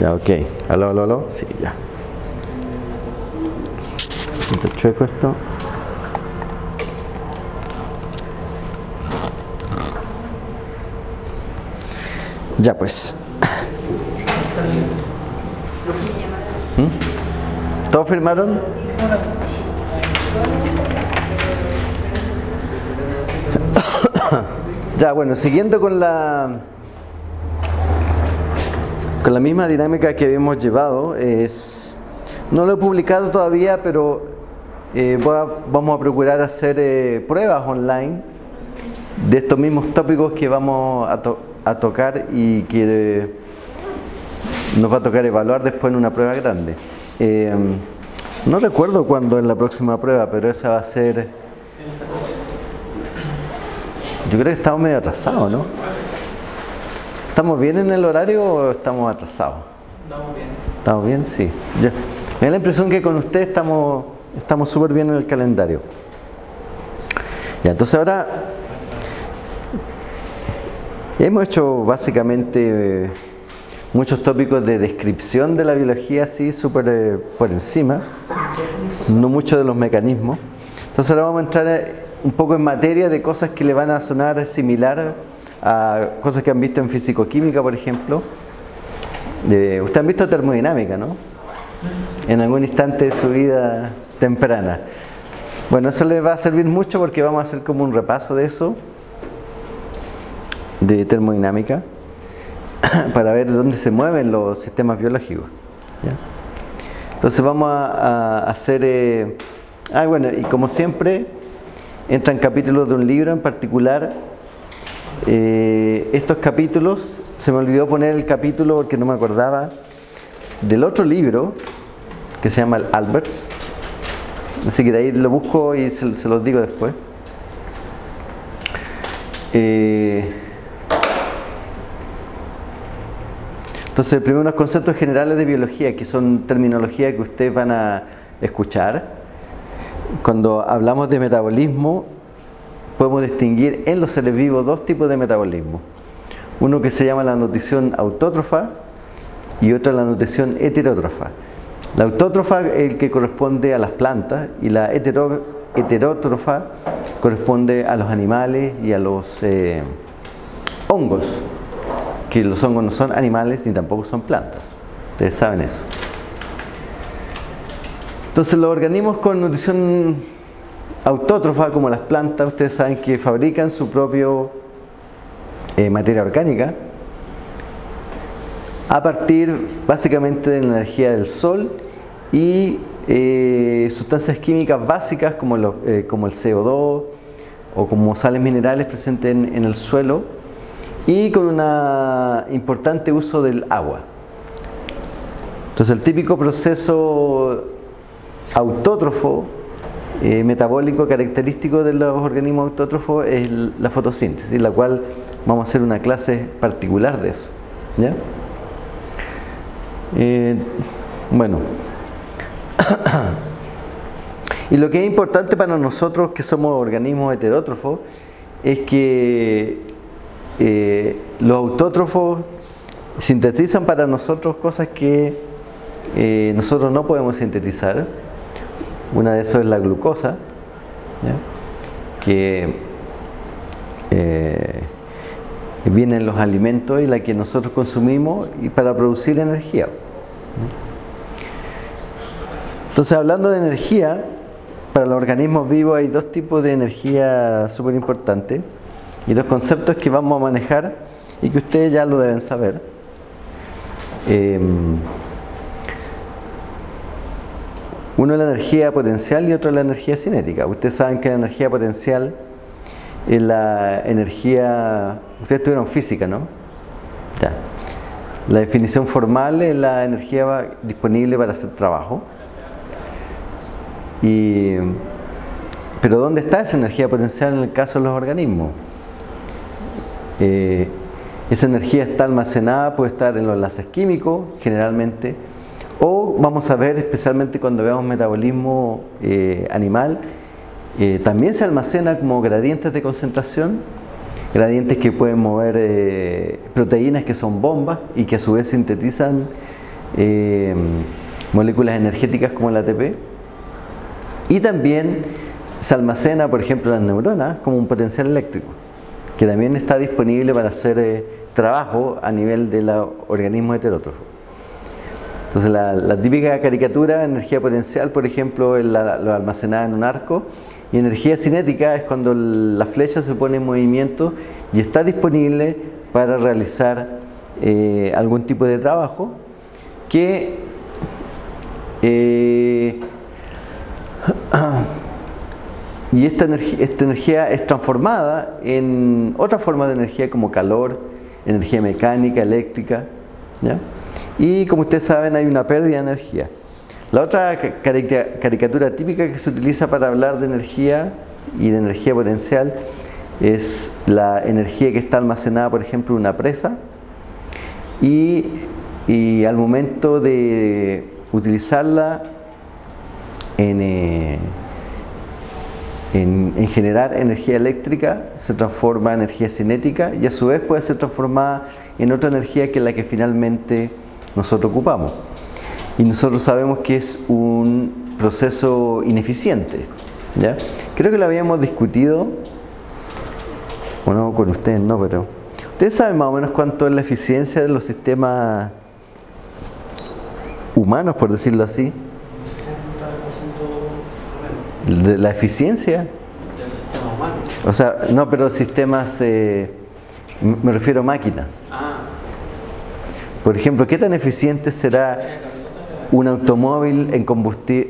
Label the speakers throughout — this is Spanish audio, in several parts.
Speaker 1: Ya, ok. Aló, aló, aló. Sí, ya. Chueco esto. Ya pues. ¿Mm? ¿Todos firmaron? ya, bueno, siguiendo con la con la misma dinámica que habíamos llevado, es no lo he publicado todavía, pero eh, a- vamos a procurar hacer eh, pruebas online de estos mismos tópicos que vamos a, to- a tocar y que nos va a tocar evaluar después en una prueba grande. Eh, no recuerdo cuándo es la próxima prueba, pero esa va a ser... Yo creo que estamos medio atrasados, ¿no? ¿Estamos bien en el horario o estamos atrasados?
Speaker 2: Estamos bien.
Speaker 1: ¿Estamos bien? Sí. Yo- me da la impresión que con usted estamos estamos súper bien en el calendario. Ya, entonces ahora hemos hecho básicamente eh, muchos tópicos de descripción de la biología así súper eh, por encima, no mucho de los mecanismos. Entonces ahora vamos a entrar eh, un poco en materia de cosas que le van a sonar similar a cosas que han visto en fisicoquímica, por ejemplo. De- Usted han visto termodinámica, ¿no? En algún instante de su vida temprana. Bueno, eso le va a servir mucho porque vamos a hacer como un repaso de eso, de termodinámica, para ver dónde se mueven los sistemas biológicos. Entonces vamos a, a hacer... eh, ah, bueno, y como siempre, entran capítulos de un libro en particular. Eh, estos capítulos, se me olvidó poner el capítulo porque no me acordaba, del otro libro que se llama Alberts. Así que de ahí lo busco y se, se los digo después. Eh, entonces, primero unos conceptos generales de biología, que son terminología que ustedes van a escuchar. Cuando hablamos de metabolismo, podemos distinguir en los seres vivos dos tipos de metabolismo. Uno que se llama la nutrición autótrofa y otra la nutrición heterótrofa. La autótrofa es el que corresponde a las plantas y la hetero- heterótrofa corresponde a los animales y a los eh, hongos, que los hongos no son animales ni tampoco son plantas. Ustedes saben eso. Entonces los organismos con nutrición autótrofa, como las plantas, ustedes saben que fabrican su propio eh, materia orgánica a partir básicamente de la energía del sol y eh, sustancias químicas básicas como, eh, como el CO2 o como sales minerales presentes en, en el suelo y con un importante uso del agua. Entonces el típico proceso autótrofo eh, metabólico característico de los organismos autótrofos es la fotosíntesis, la cual vamos a hacer una clase particular de eso. ¿ya? Eh, bueno, y lo que es importante para nosotros que somos organismos heterótrofos es que eh, los autótrofos sintetizan para nosotros cosas que nosotros no podemos sintetizar. Una de esas es la glucosa, que eh, viene en los alimentos y la que nosotros consumimos y para producir energía. Entonces, hablando de energía, para los organismos vivos hay dos tipos de energía súper importantes y dos conceptos que vamos a manejar y que ustedes ya lo deben saber. Eh, uno es la energía potencial y otro es la energía cinética. Ustedes saben que la energía potencial es la energía... Ustedes tuvieron física, ¿no? Ya. La definición formal es la energía disponible para hacer trabajo. Y, pero ¿dónde está esa energía potencial en el caso de los organismos? Eh, esa energía está almacenada, puede estar en los enlaces químicos, generalmente, o vamos a ver, especialmente cuando veamos metabolismo eh, animal, eh, también se almacena como gradientes de concentración, gradientes que pueden mover eh, proteínas que son bombas y que a su vez sintetizan moléculas energéticas como el ATP. Y también se almacena, por ejemplo, las neuronas como un potencial eléctrico, que también está disponible para hacer trabajo a nivel de los organismos heterótrofos. Entonces la, típica caricatura, energía potencial, por ejemplo, es la, lo almacenada en un arco, y energía cinética es cuando la flecha se pone en movimiento y está disponible para realizar eh, algún tipo de trabajo que eh, y esta esta energía es transformada en otra forma de energía como calor, energía mecánica, eléctrica. Y como ustedes saben hay una pérdida de energía. La otra caricatura típica que se utiliza para hablar de energía y de energía potencial es la energía que está almacenada, por ejemplo, en una presa y, al momento de utilizarla eh, en, en, generar energía eléctrica se transforma en energía cinética y a su vez puede ser transformada en otra energía que la que finalmente nosotros ocupamos. Y nosotros sabemos que es un proceso ineficiente. ¿ya? Creo que lo habíamos discutido bueno, con ustedes no, pero... ¿Ustedes saben más o menos cuánto es la eficiencia de los sistemas humanos, por decirlo así? 60% de la eficiencia. O sea, no, pero sistemas, eh, me refiero a máquinas. Ah. Por ejemplo, ¿qué tan eficiente será un automóvil en,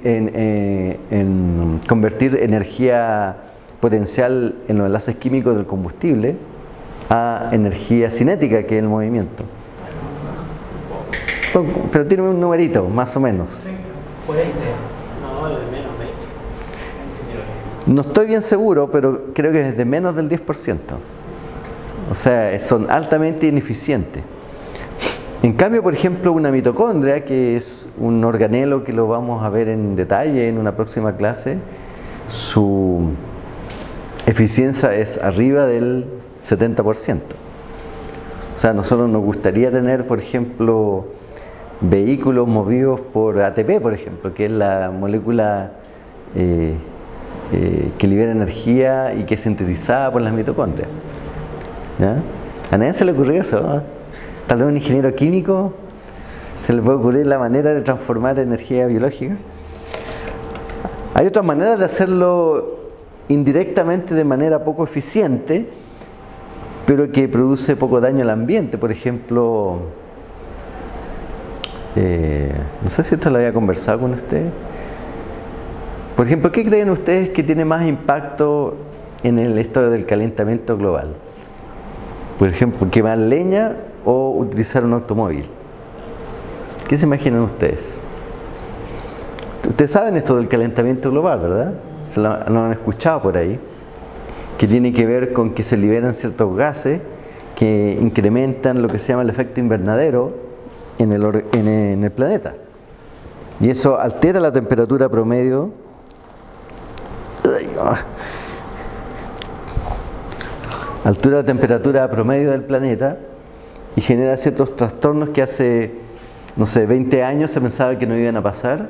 Speaker 1: en, eh, en convertir energía potencial en los enlaces químicos del combustible a energía cinética, que es el movimiento. Pero tiene un numerito, más o menos. No estoy bien seguro, pero creo que es de menos del 10%. O sea, son altamente ineficientes. En cambio, por ejemplo, una mitocondria, que es un organelo que lo vamos a ver en detalle en una próxima clase, su eficiencia es arriba del 70%. O sea, nosotros nos gustaría tener, por ejemplo, vehículos movidos por ATP, por ejemplo, que es la molécula eh, eh, que libera energía y que es sintetizada por las mitocondrias. A nadie se le ocurrió eso. Tal vez un ingeniero químico se le puede ocurrir la manera de transformar energía biológica. Hay otras maneras de hacerlo indirectamente de manera poco eficiente, pero que produce poco daño al ambiente. Por ejemplo, eh, no sé si esto lo había conversado con usted. Por ejemplo, ¿qué creen ustedes que tiene más impacto en el estado del calentamiento global? Por ejemplo, quemar leña o utilizar un automóvil. ¿Qué se imaginan ustedes? Ustedes saben esto del calentamiento global, ¿verdad? lo, han escuchado por ahí, que tiene que ver con que se liberan ciertos gases que incrementan lo que se llama el efecto invernadero en el, en el planeta. Y eso altera la temperatura promedio altura la temperatura promedio del planeta y genera ciertos trastornos que hace, no sé, 20 años se pensaba que no iban a pasar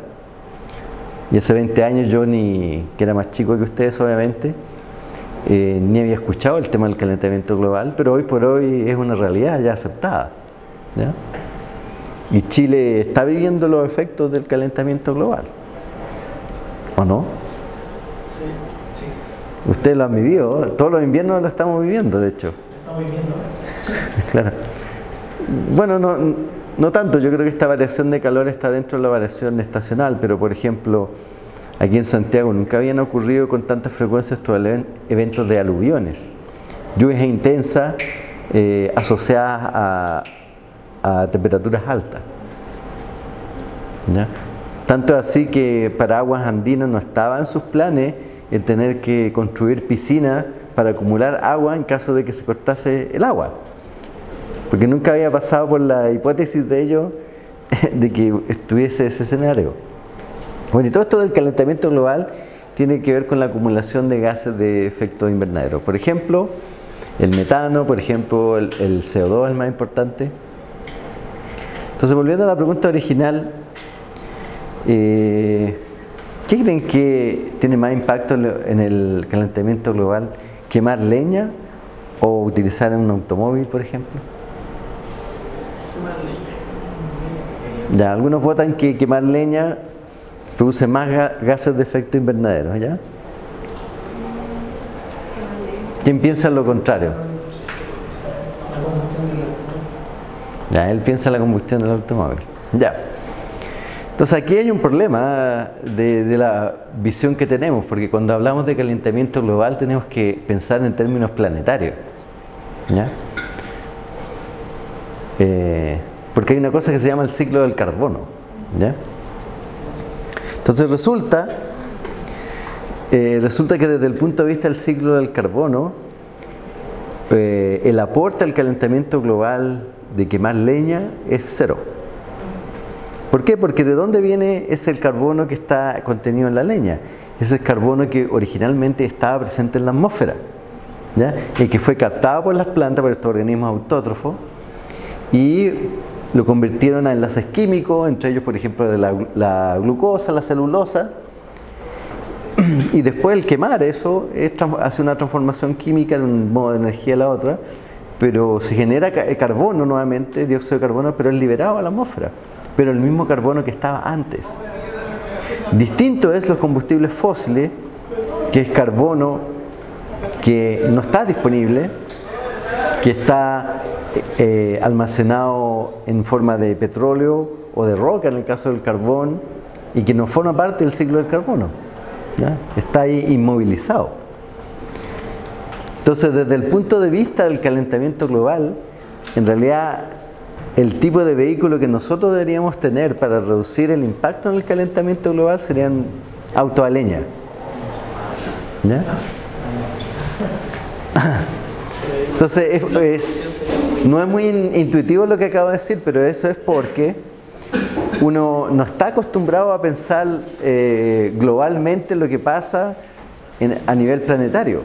Speaker 1: y hace 20 años yo, ni que era más chico que ustedes obviamente, eh, ni había escuchado el tema del calentamiento global, pero hoy por hoy es una realidad ya aceptada. Y Chile está viviendo los efectos del calentamiento global. ¿O no? Sí, sí. Ustedes lo han vivido, todos los inviernos lo estamos viviendo, de hecho. Estamos viviendo. claro. Bueno, no, no tanto, yo creo que esta variación de calor está dentro de la variación estacional, pero por ejemplo, aquí en Santiago nunca habían ocurrido con tanta frecuencia estos eventos de aluviones. Lluvias intensas eh, asociadas a, temperaturas altas. Tanto así que para aguas andinas no estaba en sus planes el tener que construir piscinas para acumular agua en caso de que se cortase el agua porque nunca había pasado por la hipótesis de ello de que estuviese ese escenario. Bueno, y todo esto del calentamiento global tiene que ver con la acumulación de gases de efecto invernadero. Por ejemplo, el metano, por ejemplo, el, CO2 es más importante. Entonces, volviendo a la pregunta original, eh, ¿qué creen que tiene más impacto en el calentamiento global? ¿Quemar leña o utilizar un automóvil, por ejemplo? Ya, algunos votan que quemar leña produce más gases de efecto invernadero, ¿ya? ¿Quién piensa lo contrario? Ya, él piensa la combustión del automóvil. Ya. Entonces aquí hay un problema de, la visión que tenemos, porque cuando hablamos de calentamiento global tenemos que pensar en términos planetarios. ¿ya? Eh, porque hay una cosa que se llama el ciclo del carbono. ¿ya? Entonces resulta, eh, resulta que desde el punto de vista del ciclo del carbono, eh, el aporte al calentamiento global de quemar leña es cero. ¿Por qué? Porque de dónde viene ese el carbono que está contenido en la leña. Es el carbono que originalmente estaba presente en la atmósfera. ¿ya? Y que fue captado por las plantas, por estos organismos autótrofos, y lo convirtieron a enlaces químicos, entre ellos por ejemplo de la, glucosa, la celulosa, y después el quemar eso hace una transformación química de un modo de energía a la otra, pero se genera eh, carbono nuevamente, dióxido de carbono, pero es liberado a la atmósfera, pero el mismo carbono que estaba antes. Distinto es los combustibles fósiles, que es carbono que no está disponible, que está eh, almacenado en forma de petróleo o de roca en el caso del carbón y que no forma parte del ciclo del carbono. Está ahí inmovilizado. Entonces, desde el punto de vista del calentamiento global, en realidad el tipo de vehículo que nosotros deberíamos tener para reducir el impacto en el calentamiento global serían autos a leña. Entonces, es, no es muy intuitivo lo que acabo de decir, pero eso es porque uno no está acostumbrado a pensar eh, globalmente lo que pasa a nivel planetario.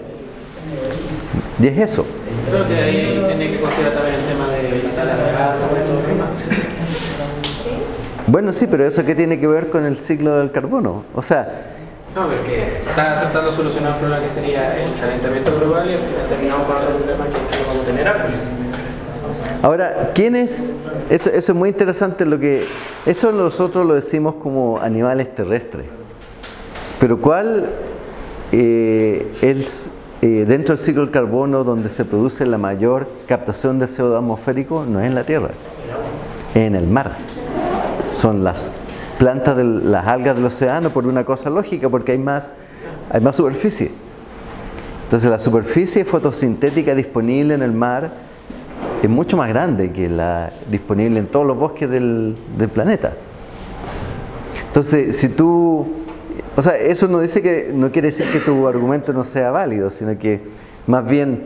Speaker 1: Y es eso.
Speaker 2: Creo que ahí tiene que considerar también el tema de la de gas,
Speaker 1: Bueno, sí, pero eso qué tiene que ver con el ciclo del carbono. O sea,
Speaker 2: no, porque está tratando de solucionar un problema que sería el calentamiento global y al final terminamos con otro problema que es cómo tener árboles.
Speaker 1: Ahora, ¿quién es? Eso, eso es muy interesante lo que... Eso nosotros lo decimos como animales terrestres. Pero ¿cuál eh, es eh, dentro del ciclo del carbono donde se produce la mayor captación de CO2 atmosférico? No es en la Tierra, es en el mar. Son las plantas de las algas del océano por una cosa lógica, porque hay más, hay más superficie. Entonces la superficie fotosintética disponible en el mar es mucho más grande que la disponible en todos los bosques del, planeta. Entonces, si tú, o sea, eso no dice que no quiere decir que tu argumento no sea válido, sino que más bien,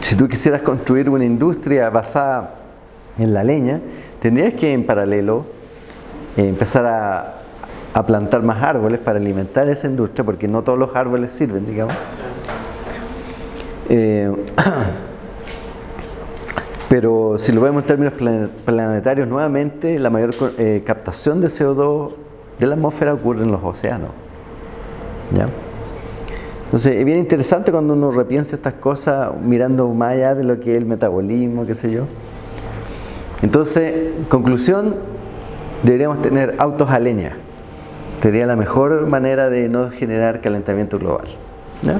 Speaker 1: si tú quisieras construir una industria basada en la leña, tendrías que en paralelo eh, empezar a, plantar más árboles para alimentar esa industria, porque no todos los árboles sirven, digamos. Eh, Pero si lo vemos en términos planetarios, nuevamente la mayor eh, captación de CO2 de la atmósfera ocurre en los océanos. ¿Ya? Entonces es bien interesante cuando uno repiensa estas cosas mirando más allá de lo que es el metabolismo, qué sé yo. Entonces, conclusión, deberíamos tener autos a leña. Sería la mejor manera de no generar calentamiento global. ¿ya?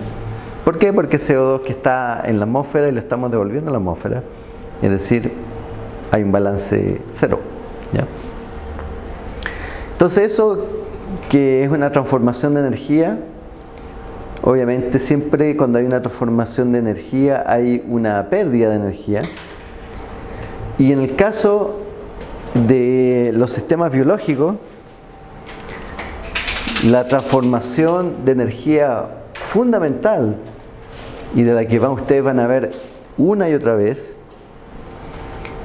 Speaker 1: ¿Por qué? Porque CO2 que está en la atmósfera y lo estamos devolviendo a la atmósfera es decir, hay un balance cero. Entonces eso que es una transformación de energía, obviamente siempre cuando hay una transformación de energía hay una pérdida de energía. Y en el caso de los sistemas biológicos, la transformación de energía fundamental y de la que ustedes van a ver una y otra vez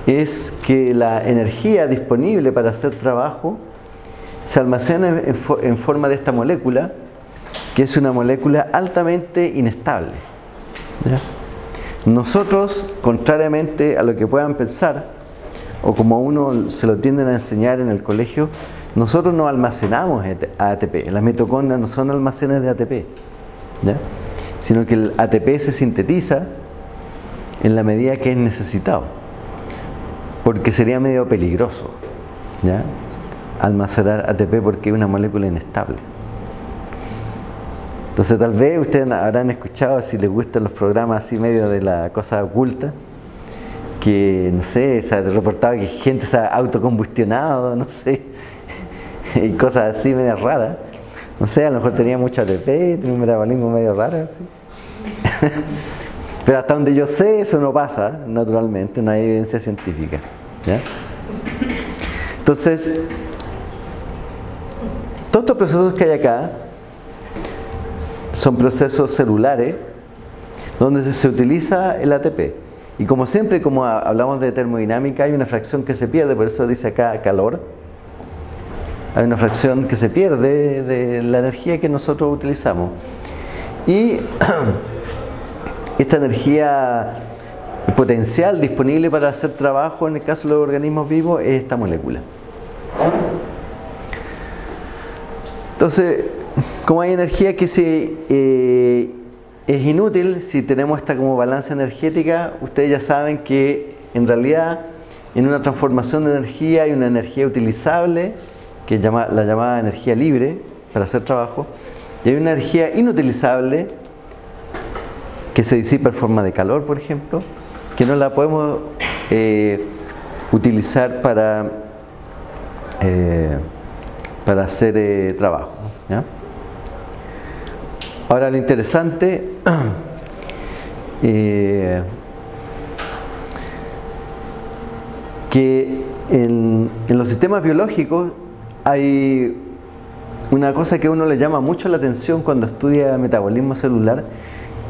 Speaker 1: es que la energía disponible para hacer trabajo se almacena en, forma de esta molécula, que es una molécula altamente inestable. Nosotros, contrariamente a lo que puedan pensar, o como a uno se lo tienden a enseñar en el colegio, nosotros no almacenamos ATP. Las mitocondrias no son almacenes de ATP, sino que el ATP se sintetiza en la medida que es necesitado, porque sería medio peligroso ¿ya? almacenar ATP porque es una molécula inestable. Entonces tal vez ustedes habrán escuchado, si les gustan los programas así medio de la cosa oculta, que, no sé, se ha reportado que gente se ha autocombustionado, no sé, y cosas así medio raras. No sé, a lo mejor tenía mucho ATP, tenía un metabolismo medio raro, así. Pero hasta donde yo sé, eso no pasa, naturalmente, no hay evidencia científica. Entonces, todos estos procesos que hay acá son procesos celulares donde se utiliza el ATP. Y como siempre, como hablamos de termodinámica, hay una fracción que se pierde, por eso dice acá calor. Hay una fracción que se pierde de la energía que nosotros utilizamos. Y esta energía potencial disponible para hacer trabajo en el caso de los organismos vivos es esta molécula. Entonces, como hay energía que eh, es inútil, si tenemos esta como balanza energética, ustedes ya saben que en realidad en una transformación de energía hay una energía utilizable, que es la llamada energía libre para hacer trabajo, y hay una energía inutilizable que se disipa en forma de calor, por ejemplo, que no la podemos eh, utilizar para, eh, para hacer trabajo. Ahora lo interesante eh, que en, los sistemas biológicos hay una cosa que uno le llama mucho la atención cuando estudia metabolismo celular,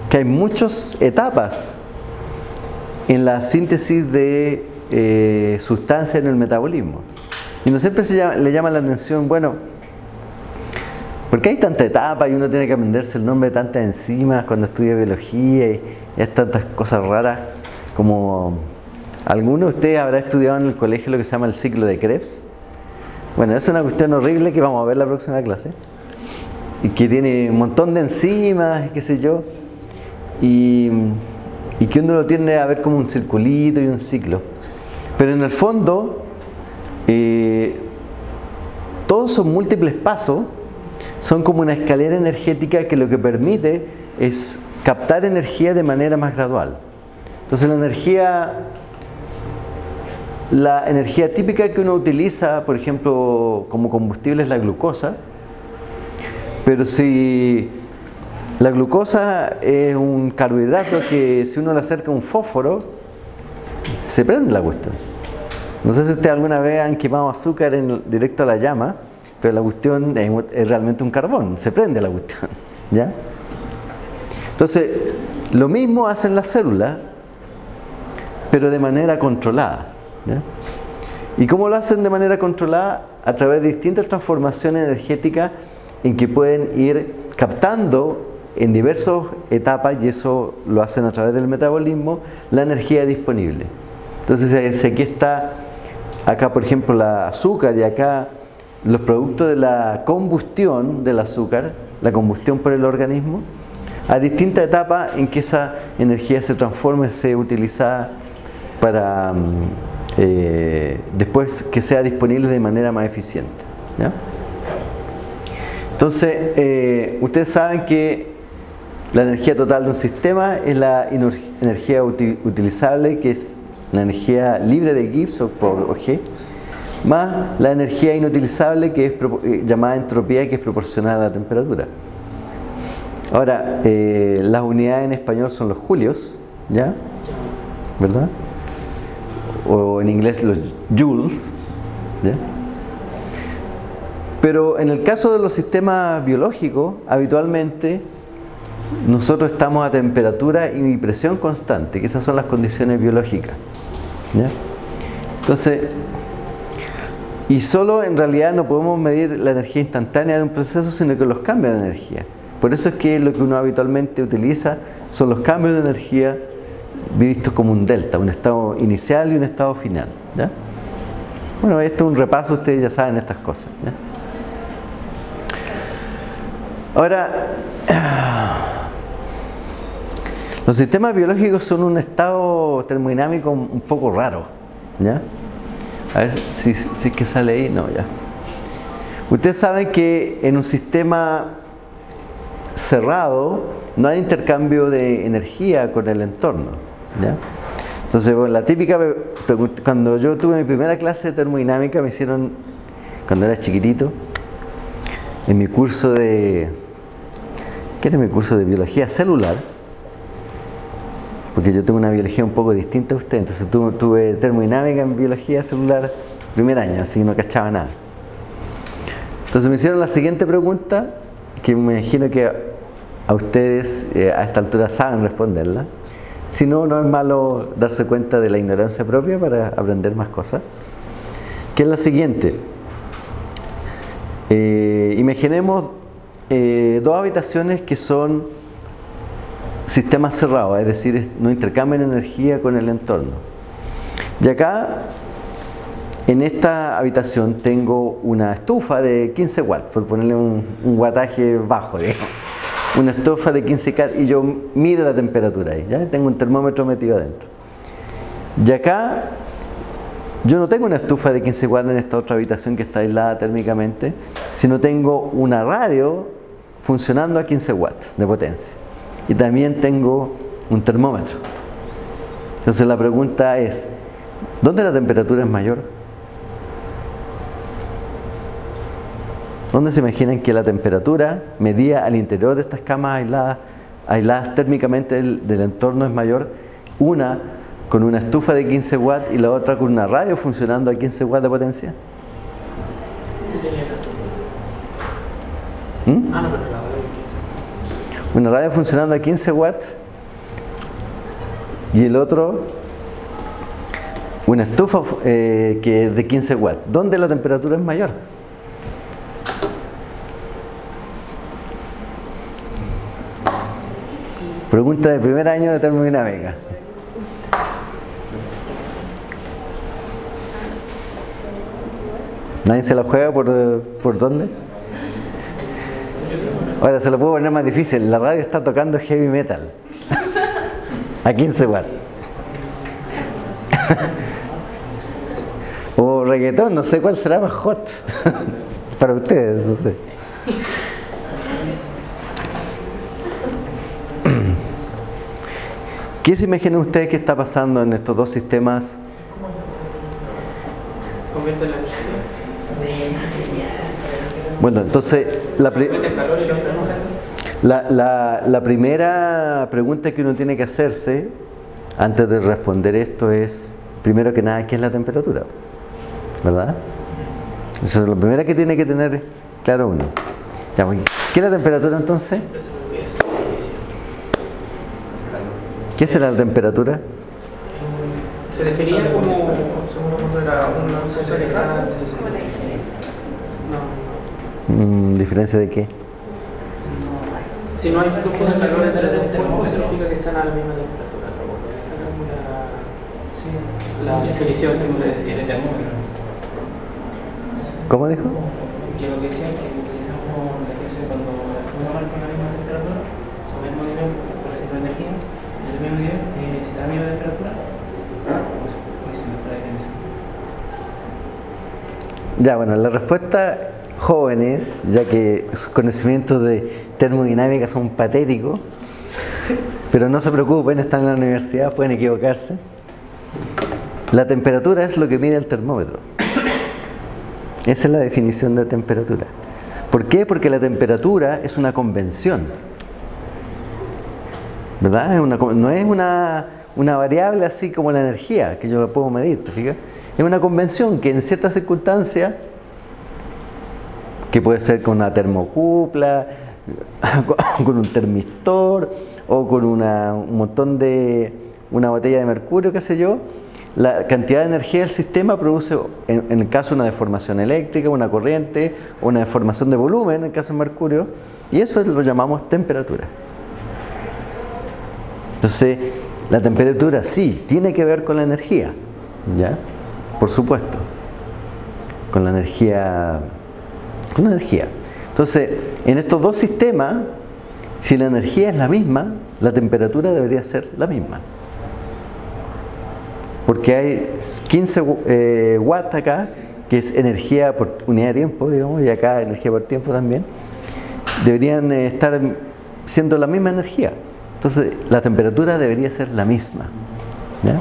Speaker 1: que hay muchas etapas en la síntesis de eh, sustancias en el metabolismo. Y no siempre se le llama la atención, bueno, ¿Por qué hay tanta etapa y uno tiene que aprenderse el nombre de tantas enzimas cuando estudia biología y, es tantas cosas raras como alguno de ustedes habrá estudiado en el colegio lo que se llama el ciclo de Krebs? Bueno, es una cuestión horrible que vamos a ver la próxima clase y que tiene un montón de enzimas, qué sé yo, y, que uno lo tiende a ver como un circulito y un ciclo. Pero en el fondo, eh, todos son múltiples pasos son como una escalera energética que lo que permite es captar energía de manera más gradual. Entonces la energía, la energía típica que uno utiliza, por ejemplo, como combustible es la glucosa, pero si la glucosa es un carbohidrato que si uno le acerca un fósforo, se prende la cuestión. No sé si ustedes alguna vez han quemado azúcar en, directo a la llama, pero la cuestión es, realmente un carbón, se prende la cuestión. ¿ya? Entonces, lo mismo hacen las células, pero de manera controlada. ¿Y cómo lo hacen de manera controlada? A través de distintas transformaciones energéticas en que pueden ir captando en diversas etapas, y eso lo hacen a través del metabolismo, la energía disponible. Entonces, aquí está, acá por ejemplo la azúcar y acá los productos de la combustión del azúcar, la combustión por el organismo, a distintas etapas en que esa energía se transforme, sea utilizada para mm, eh, después que sea disponible de manera más eficiente. Entonces, eh, ustedes saben que la energía total de un sistema es la energía utilizable, que es la energía libre de Gibbs o G, más la energía inutilizable que es eh, llamada entropía que es proporcional a la temperatura. Ahora, eh, las unidades en español son los julios, ¿ya? ¿Verdad? O en inglés los joules, ¿ya? Pero en el caso de los sistemas biológicos, habitualmente nosotros estamos a temperatura y presión constante, que esas son las condiciones biológicas. Entonces, y solo en realidad no podemos medir la energía instantánea de un proceso, sino que los cambios de energía. Por eso es que lo que uno habitualmente utiliza son los cambios de energía visto como un delta, un estado inicial y un estado final. Bueno, esto es un repaso, ustedes ya saben estas cosas. Ahora, los sistemas biológicos son un estado termodinámico un poco raro. ¿ya? A ver si, si es que sale ahí. No, ya. Ustedes saben que en un sistema cerrado no hay intercambio de energía con el entorno. ¿ya? Entonces, la típica cuando yo tuve mi primera clase de termodinámica me hicieron, cuando era chiquitito, en mi curso de, ¿qué era mi curso de biología celular? Porque yo tengo una biología un poco distinta a usted, entonces tuve, tuve termodinámica en biología celular primer año, así no cachaba nada. Entonces me hicieron la siguiente pregunta, que me imagino que a ustedes eh, a esta altura saben responderla. Si no, no es malo darse cuenta de la ignorancia propia para aprender más cosas. Que es la siguiente. Eh, imaginemos eh, dos habitaciones que son sistemas cerrados, es decir, no intercambian energía con el entorno. Y acá, en esta habitación, tengo una estufa de 15 watts, por ponerle un, un wattaje bajo, digamos una estufa de 15 K y yo mido la temperatura ahí, ¿ya? Tengo un termómetro metido adentro. Y acá yo no tengo una estufa de 15 watts en esta otra habitación que está aislada térmicamente, sino tengo una radio funcionando a 15 watts de potencia. Y también tengo un termómetro. Entonces la pregunta es, ¿dónde la temperatura es mayor? ¿Dónde se imaginan que la temperatura medida al interior de estas camas aisladas, aisladas térmicamente del, entorno es mayor? Una con una estufa de 15 watts y la otra con una radio funcionando a 15 watts de potencia. ¿Mm? Una radio funcionando a 15 watts y el otro una estufa eh, que de 15 watts. ¿Dónde la temperatura es mayor? Pregunta de primer año de termodinámica. ¿Nadie se la juega por, por dónde? Ahora se lo puedo poner más difícil. La radio está tocando heavy metal. A 15 watts. o reggaetón, no sé cuál será más hot. Para ustedes, no sé. ¿Qué se imaginan ustedes que está pasando en estos dos sistemas? Bueno, entonces la, la, primera pregunta que uno tiene que hacerse antes de responder esto es, primero que nada, ¿qué es la temperatura? ¿Verdad? Esa es la primera que tiene que tener claro uno. ¿Qué es la temperatura entonces? ¿Qué será la temperatura?
Speaker 2: Se definía como, era una
Speaker 1: mm, ¿Diferencia de qué?
Speaker 2: Si no hay flujo de calor entre dos cuerpos, significa que están a la misma temperatura. Esa la definición que me decía.
Speaker 1: ¿Cómo dijo?
Speaker 2: Que lo que decía que utilizamos la cuando una marca la misma temperatura, sobre el mismo nivel, percibe energía eh, si está a la misma temperatura, pues, pues se me fue
Speaker 1: la Ya, bueno, la respuesta jóvenes, ya que sus conocimientos de termodinámica son patéticos, pero no se preocupen, están en la universidad, pueden equivocarse. La temperatura es lo que mide el termómetro. Esa es la definición de temperatura. ¿Por qué? Porque la temperatura es una convención. ¿verdad? no es una, variable así como la energía, que yo la puedo medir, ¿te fijas? Es una convención que en ciertas circunstancias, que puede ser con una termocupla, con un termistor o con un montón de una botella de mercurio, qué sé yo, la cantidad de energía del sistema produce, en, el caso, una deformación eléctrica, una corriente, una deformación de volumen, en el caso de mercurio, y eso lo llamamos temperatura. Entonces, La temperatura sí, tiene que ver con la energía, ¿ya? Por supuesto, con la energía, la energía. Entonces, en estos dos sistemas, si la energía es la misma, la temperatura debería ser la misma. Porque hay 15 eh, watts acá, que es energía por unidad de tiempo, digamos, y acá energía por tiempo también, deberían eh, estar siendo la misma energía. Entonces, la temperatura debería ser la misma. ¿ya?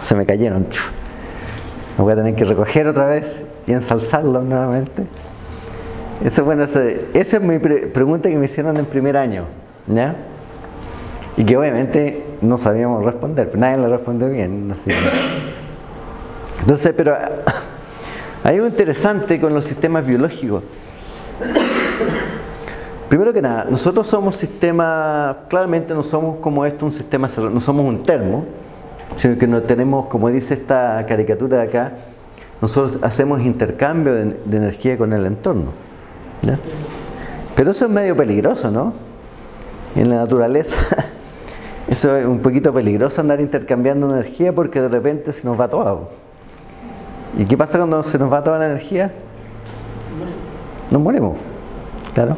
Speaker 1: Se me cayeron. Me voy a tener que recoger otra vez y ensalzarlo nuevamente. Eso, bueno, esa es mi pregunta que me hicieron en primer año. ¿ya? Y que obviamente no sabíamos responder, nadie la respondió bien. Entonces, pero hay algo interesante con los sistemas biológicos. Primero que nada, nosotros somos sistema, claramente no somos como esto un sistema cerrado, no somos un termo, sino que no tenemos, como dice esta caricatura de acá, nosotros hacemos intercambio de, energía con el entorno. Pero eso es medio peligroso, ¿no? En la naturaleza, eso es un poquito peligroso andar intercambiando energía porque de repente se nos va todo. ¿Y qué pasa cuando se nos va toda la energía? Nos morimos, claro.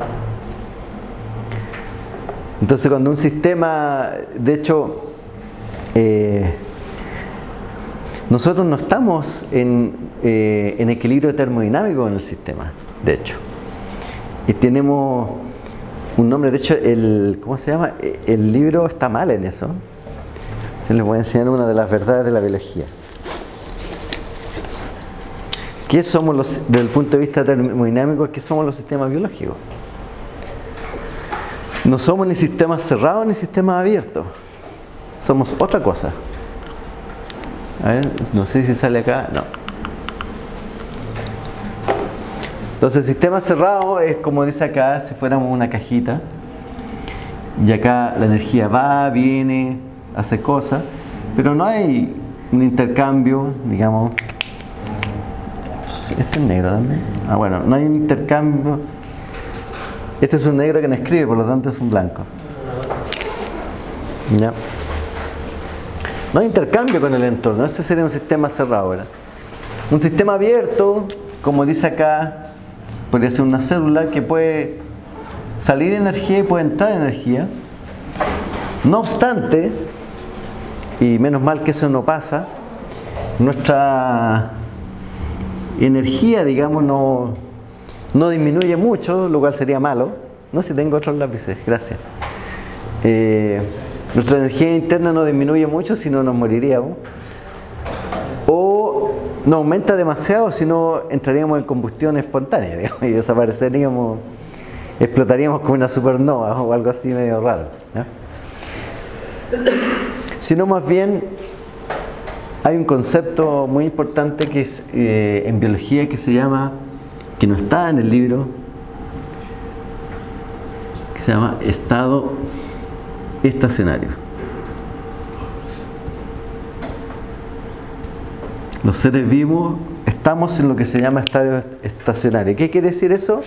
Speaker 1: Entonces cuando un sistema, de hecho, eh, nosotros no estamos eh, en, equilibrio termodinámico en el sistema, de hecho. Y tenemos un nombre, de hecho, el, ¿cómo se llama? El libro está mal en eso. les voy a enseñar una de las verdades de la biología. ¿Qué somos los, desde el punto de vista termodinámico, qué somos los sistemas biológicos? No somos ni sistemas cerrados ni sistemas abiertos. Somos otra cosa. A ver, no sé si sale acá. No. Entonces, el sistema cerrado es como dice acá, si fuéramos una cajita. Y acá la energía va, viene, hace cosas. Pero no hay un intercambio, digamos. Este es negro también. Ah, bueno, no hay un intercambio este es un negro que no escribe, por lo tanto es un blanco. ¿Ya? No hay intercambio con el entorno, ese sería un sistema cerrado. ¿verdad? Un sistema abierto, como dice acá, podría ser una célula que puede salir energía y puede entrar energía. No obstante, y menos mal que eso no pasa, nuestra energía, digamos, no, no disminuye mucho, lo cual sería malo. No sé si tengo otros lápices, gracias. Eh, nuestra energía interna no disminuye mucho, si no nos moriríamos. O no aumenta demasiado, si no entraríamos en combustión espontánea y desapareceríamos, explotaríamos como una supernova o algo así medio raro. Sino más bien hay un concepto muy importante que es eh, en biología que se llama que no está en el libro, que se llama estado estacionario. Los seres vivos estamos en lo que se llama estado estacionario. ¿Qué quiere decir eso?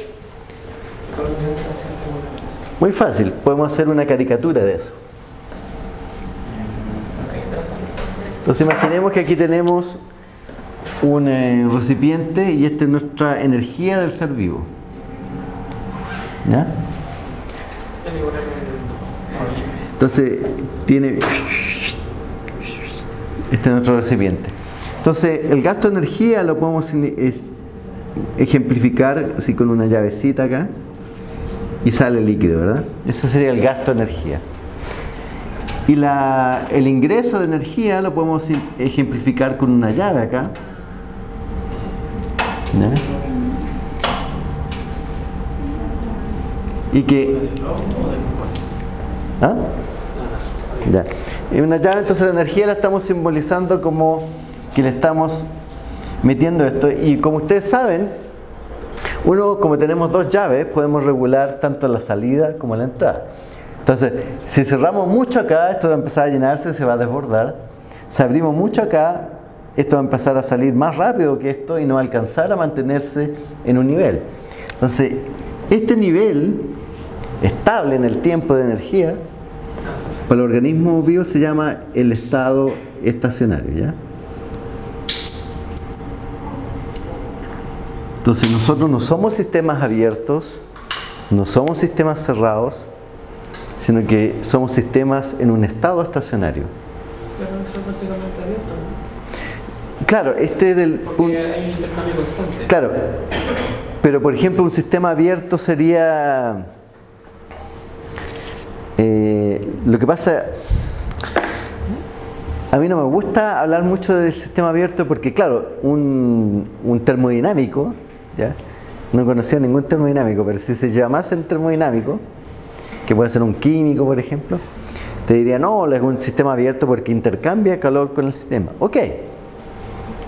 Speaker 1: Muy fácil, podemos hacer una caricatura de eso. Entonces imaginemos que aquí tenemos un eh, recipiente y esta es nuestra energía del ser vivo. ¿Ya? Entonces, tiene... Este es nuestro recipiente. Entonces, el gasto de energía lo podemos ejemplificar así con una llavecita acá y sale líquido, ¿verdad? Ese sería el gasto de energía. Y la, el ingreso de energía lo podemos ejemplificar con una llave acá y que ¿Ah? Ya. Y una llave, entonces la energía la estamos simbolizando como que le estamos metiendo esto. Y como ustedes saben, uno, como tenemos dos llaves, podemos regular tanto la salida como la entrada. Entonces, si cerramos mucho acá, esto va a empezar a llenarse, se va a desbordar. Si abrimos mucho acá, esto va a empezar a salir más rápido que esto y no alcanzar a mantenerse en un nivel. Entonces, este nivel estable en el tiempo de energía Para el organismo vivo se llama el estado estacionario, ¿ya? Entonces nosotros no somos sistemas abiertos, no somos sistemas cerrados, sino que somos sistemas en un estado estacionario.
Speaker 2: Pero es básicamente abierto, ¿no?
Speaker 1: Claro, este del...
Speaker 2: Porque
Speaker 1: un-
Speaker 2: hay un intercambio constante.
Speaker 1: Claro, pero por ejemplo un sistema abierto sería... eh, lo que pasa... A mí no me gusta hablar mucho del sistema abierto porque claro, un, un termodinámico, no conocía ningún termodinámico, pero si se lleva más el termodinámico, que puede ser un químico por ejemplo, te diría no, es un sistema abierto porque intercambia calor con el sistema. Ok,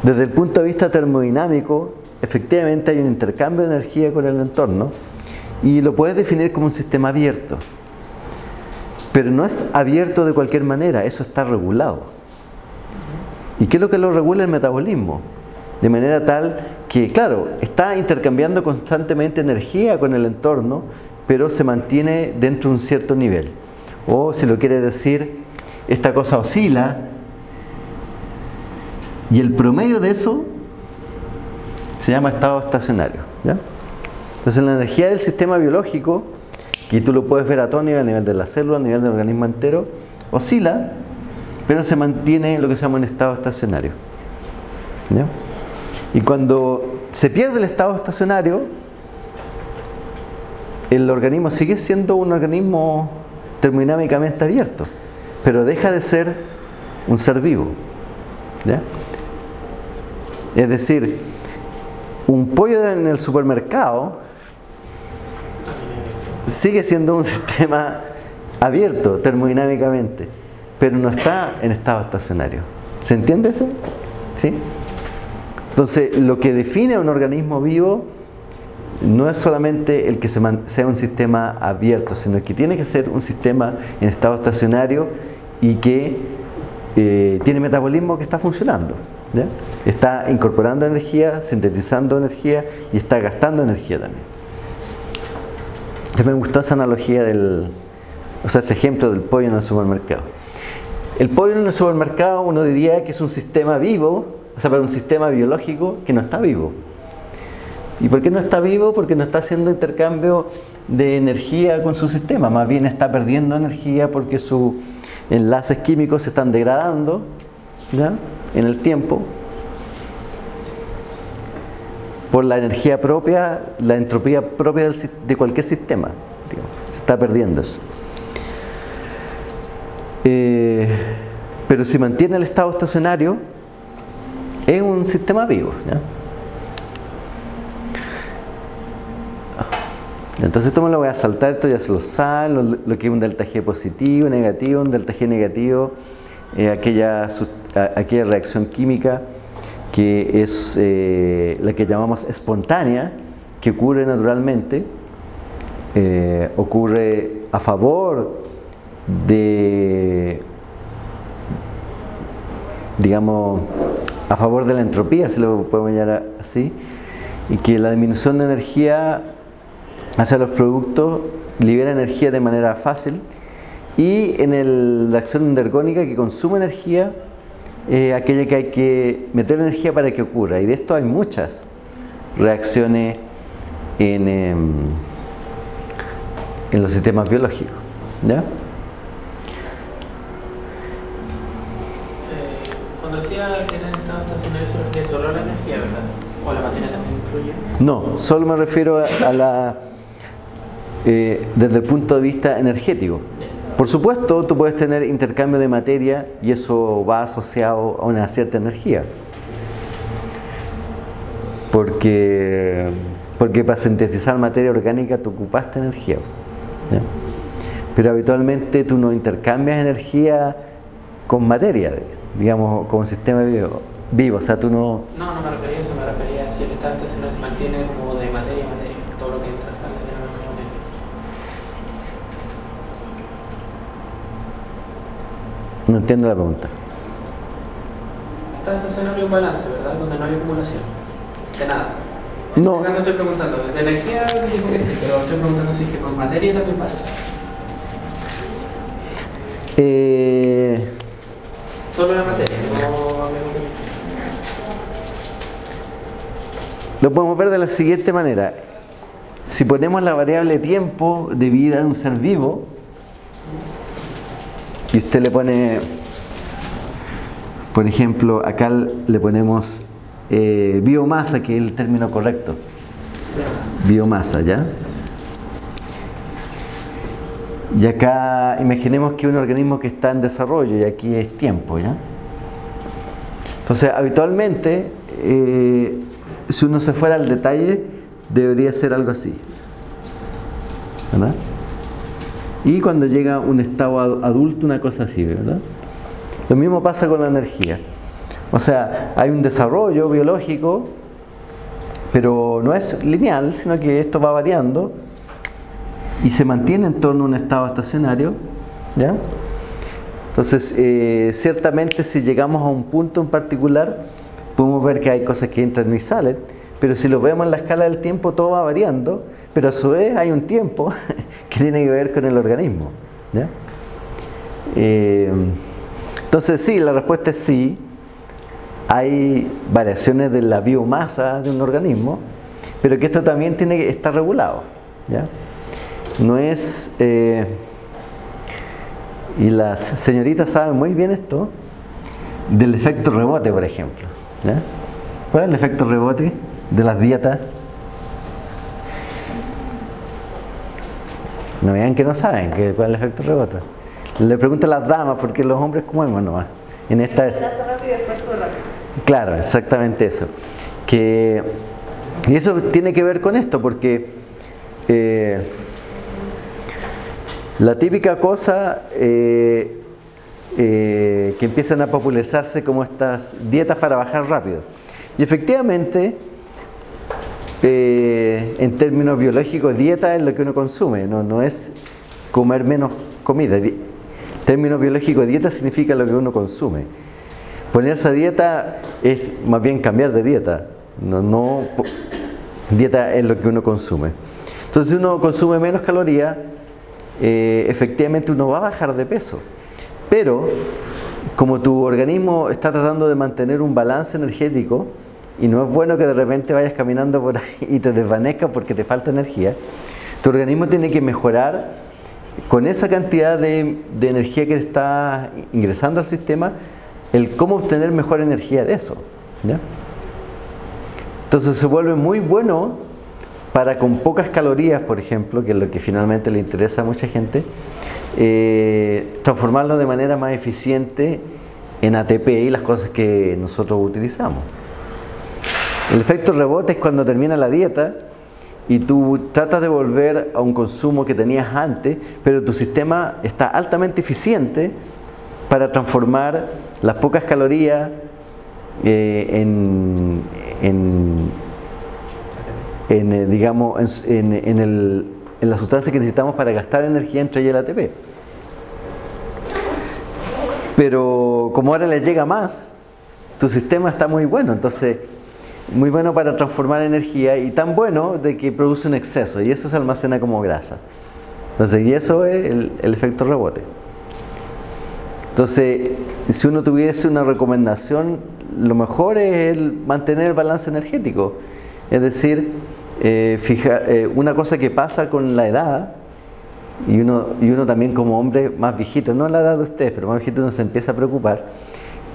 Speaker 1: desde el punto de vista termodinámico, efectivamente hay un intercambio de energía con el entorno y lo puedes definir como un sistema abierto. Pero no es abierto de cualquier manera, eso está regulado. ¿Y qué es lo que lo regula el metabolismo? De manera tal que, claro, está intercambiando constantemente energía con el entorno, pero se mantiene dentro de un cierto nivel. O si lo quiere decir, esta cosa oscila y el promedio de eso se llama estado estacionario. Entonces la energía del sistema biológico, que tú lo puedes ver a todo nivel, a nivel de la célula, a nivel del organismo entero, oscila, pero se mantiene lo que se llama un estado estacionario. ¿ya? Y cuando se pierde el estado estacionario, el organismo sigue siendo un organismo termodinámicamente abierto, pero deja de ser un ser vivo. Es decir, un pollo en el supermercado sigue siendo un sistema abierto termodinámicamente, pero no está en estado estacionario. ¿Se entiende eso? ¿Sí? Entonces, lo que define a un organismo vivo no es solamente el que sea un sistema abierto, sino que tiene que ser un sistema en estado estacionario y que eh, tiene metabolismo que está funcionando. Está incorporando energía, sintetizando energía y está gastando energía también. Entonces me gustó esa analogía del, o sea, ese ejemplo del pollo en el supermercado. El pollo en el supermercado uno diría que es un sistema vivo, o sea, pero un sistema biológico que no está vivo. ¿Y por qué no está vivo? Porque no está haciendo intercambio de energía con su sistema, más bien está perdiendo energía porque sus enlaces químicos se están degradando ¿ya? en el tiempo por la energía propia, la entropía propia de cualquier sistema. Se está perdiendo eso. Eh, pero si mantiene el estado estacionario, es un sistema vivo. ¿ya? Entonces esto me lo voy a saltar, esto ya se lo saben, lo, que es un delta G positivo, negativo, un delta G negativo, eh, aquella, aquella reacción química que es eh, la que llamamos espontánea, que ocurre naturalmente, eh, ocurre a favor de, digamos, a favor de la entropía, si lo podemos llamar así, y que la disminución de energía hacia los productos libera energía de manera fácil y en el- la acción endergónica que consume energía aquella que hay que meter energía para que ocurra y de esto hay muchas reacciones en, em, los sistemas biológicos ¿ya?
Speaker 2: Eh, cuando decía que en el estado estacionario se refiere ¿verdad? O la materia también incluye.
Speaker 1: no, solo me refiero a, a la eh, desde el punto de vista energético Por supuesto, tú puedes tener intercambio de materia y eso va asociado a una cierta energía. Porque, porque para sintetizar materia orgánica tú ocupaste energía. ¿ya? Pero habitualmente tú no intercambias energía con materia, digamos, como sistema vivo. Vivo. O sea, tú no,
Speaker 2: No, no me refería a eso, me refería a si el estado estacionario se mantiene como de materia a materia, todo lo que entra sale de la misma manera.
Speaker 1: no entiendo la pregunta.
Speaker 2: El estado estacionario es un balance, ¿verdad? Donde no hay acumulación. De nada. En
Speaker 1: No.
Speaker 2: este caso estoy preguntando, de energía digo que sí, pero estoy preguntando si es que con materia también pasa.
Speaker 1: Eh, Lo podemos ver de la siguiente manera. Si ponemos la variable tiempo de vida de un ser vivo, y usted le pone, por ejemplo, acá le ponemos eh, biomasa, que es el término correcto. Biomasa, ¿ya? Y acá imaginemos que un organismo que está en desarrollo y aquí es tiempo, ¿ya? Entonces, habitualmente, eh, si uno se fuera al detalle, debería ser algo así. ¿Verdad? Y cuando llega un estado adulto, una cosa así, ¿verdad? Lo mismo pasa con la energía. O sea, hay un desarrollo biológico, pero no es lineal, sino que esto va variando y se mantiene en torno a un estado estacionario. ¿ya? Entonces, eh, ciertamente si llegamos a un punto en particular, podemos ver que hay cosas que entran y salen, pero si lo vemos en la escala del tiempo, todo va variando, pero a su vez hay un tiempo que tiene que ver con el organismo. Eh, entonces sí, la respuesta es sí. Hay variaciones de la biomasa de un organismo, pero que esto también tiene que estar regulado. No es... Eh, y las señoritas saben muy bien esto, del efecto rebote, por ejemplo. ¿Cuál es el efecto rebote de las dietas? No vean que no saben que, cuál es el efecto rebote. Le pregunto a las damas, porque los hombres comemos nomás. En esta... Claro, exactamente eso. Que, y eso tiene que ver con esto, porque eh, la típica cosa eh, eh, que empiezan a popularizarse como estas dietas para bajar rápido. Y efectivamente, eh, en términos biológicos, dieta es lo que uno consume, no, no es comer menos comida. En términos biológicos, dieta significa lo que uno consume. Ponerse a dieta es más bien cambiar de dieta. No, no, dieta es lo que uno consume. Entonces, si uno consume menos calorías, eh, efectivamente uno va a bajar de peso. Pero, como tu organismo está tratando de mantener un balance energético, y no es bueno que de repente vayas caminando por ahí y te desvanezcas porque te falta energía, tu organismo tiene que mejorar con esa cantidad de, energía que está ingresando al sistema, el cómo obtener mejor energía de eso. Entonces se vuelve muy bueno para con pocas calorías, por ejemplo, que es lo que finalmente le interesa a mucha gente, eh, transformarlo de manera más eficiente en ATP y las cosas que nosotros utilizamos. El efecto rebote es cuando termina la dieta y tú tratas de volver a un consumo que tenías antes, pero tu sistema está altamente eficiente para transformar las pocas calorías eh, en, en, eh, digamos, en, el, en la sustancia que necesitamos para gastar energía entre ella y el ATP. Pero como ahora le llega más, tu sistema está muy bueno, entonces muy bueno para transformar energía y tan bueno de que produce un exceso y eso se almacena como grasa. Entonces, y eso es el, el efecto rebote. Entonces, si uno tuviese una recomendación, lo mejor es el mantener el balance energético. Es decir, eh, eh, una cosa que pasa con la edad, y uno, y uno también como hombre más viejito, no la edad de ustedes, pero más viejito uno se empieza a preocupar,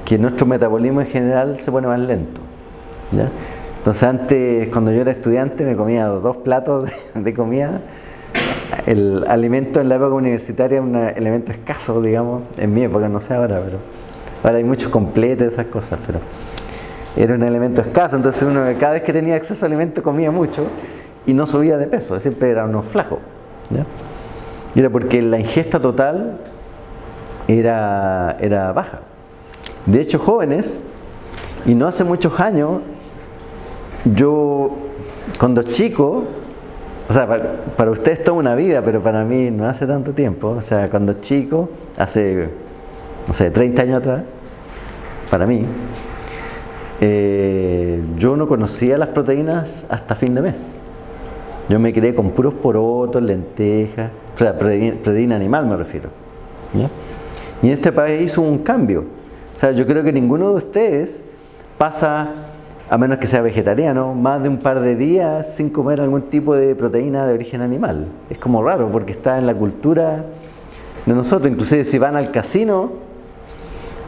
Speaker 1: que nuestro metabolismo en general se pone más lento. Entonces antes, cuando yo era estudiante, me comía dos platos de, comida. El alimento en la época universitaria es un elemento escaso, digamos, en mi época, no sé ahora, pero ahora hay muchos completos, esas cosas, pero era un elemento escaso, entonces uno cada vez que tenía acceso a alimento comía mucho y no subía de peso, siempre era uno flaco. Era porque la ingesta total era, era baja. De hecho, jóvenes, y no hace muchos años, yo cuando chico, o sea, para, para ustedes toda una vida, pero para mí no hace tanto tiempo, o sea, cuando chico, hace, no sé, 30 años atrás, para mí, eh, yo no conocía las proteínas hasta fin de mes. Yo me crié con puros porotos, lentejas, proteína animal me refiero. Y en este país hubo un cambio. O sea, yo creo que ninguno de ustedes pasa a menos que sea vegetariano, más de un par de días sin comer algún tipo de proteína de origen animal. Es como raro porque está en la cultura de nosotros. Inclusive si van al casino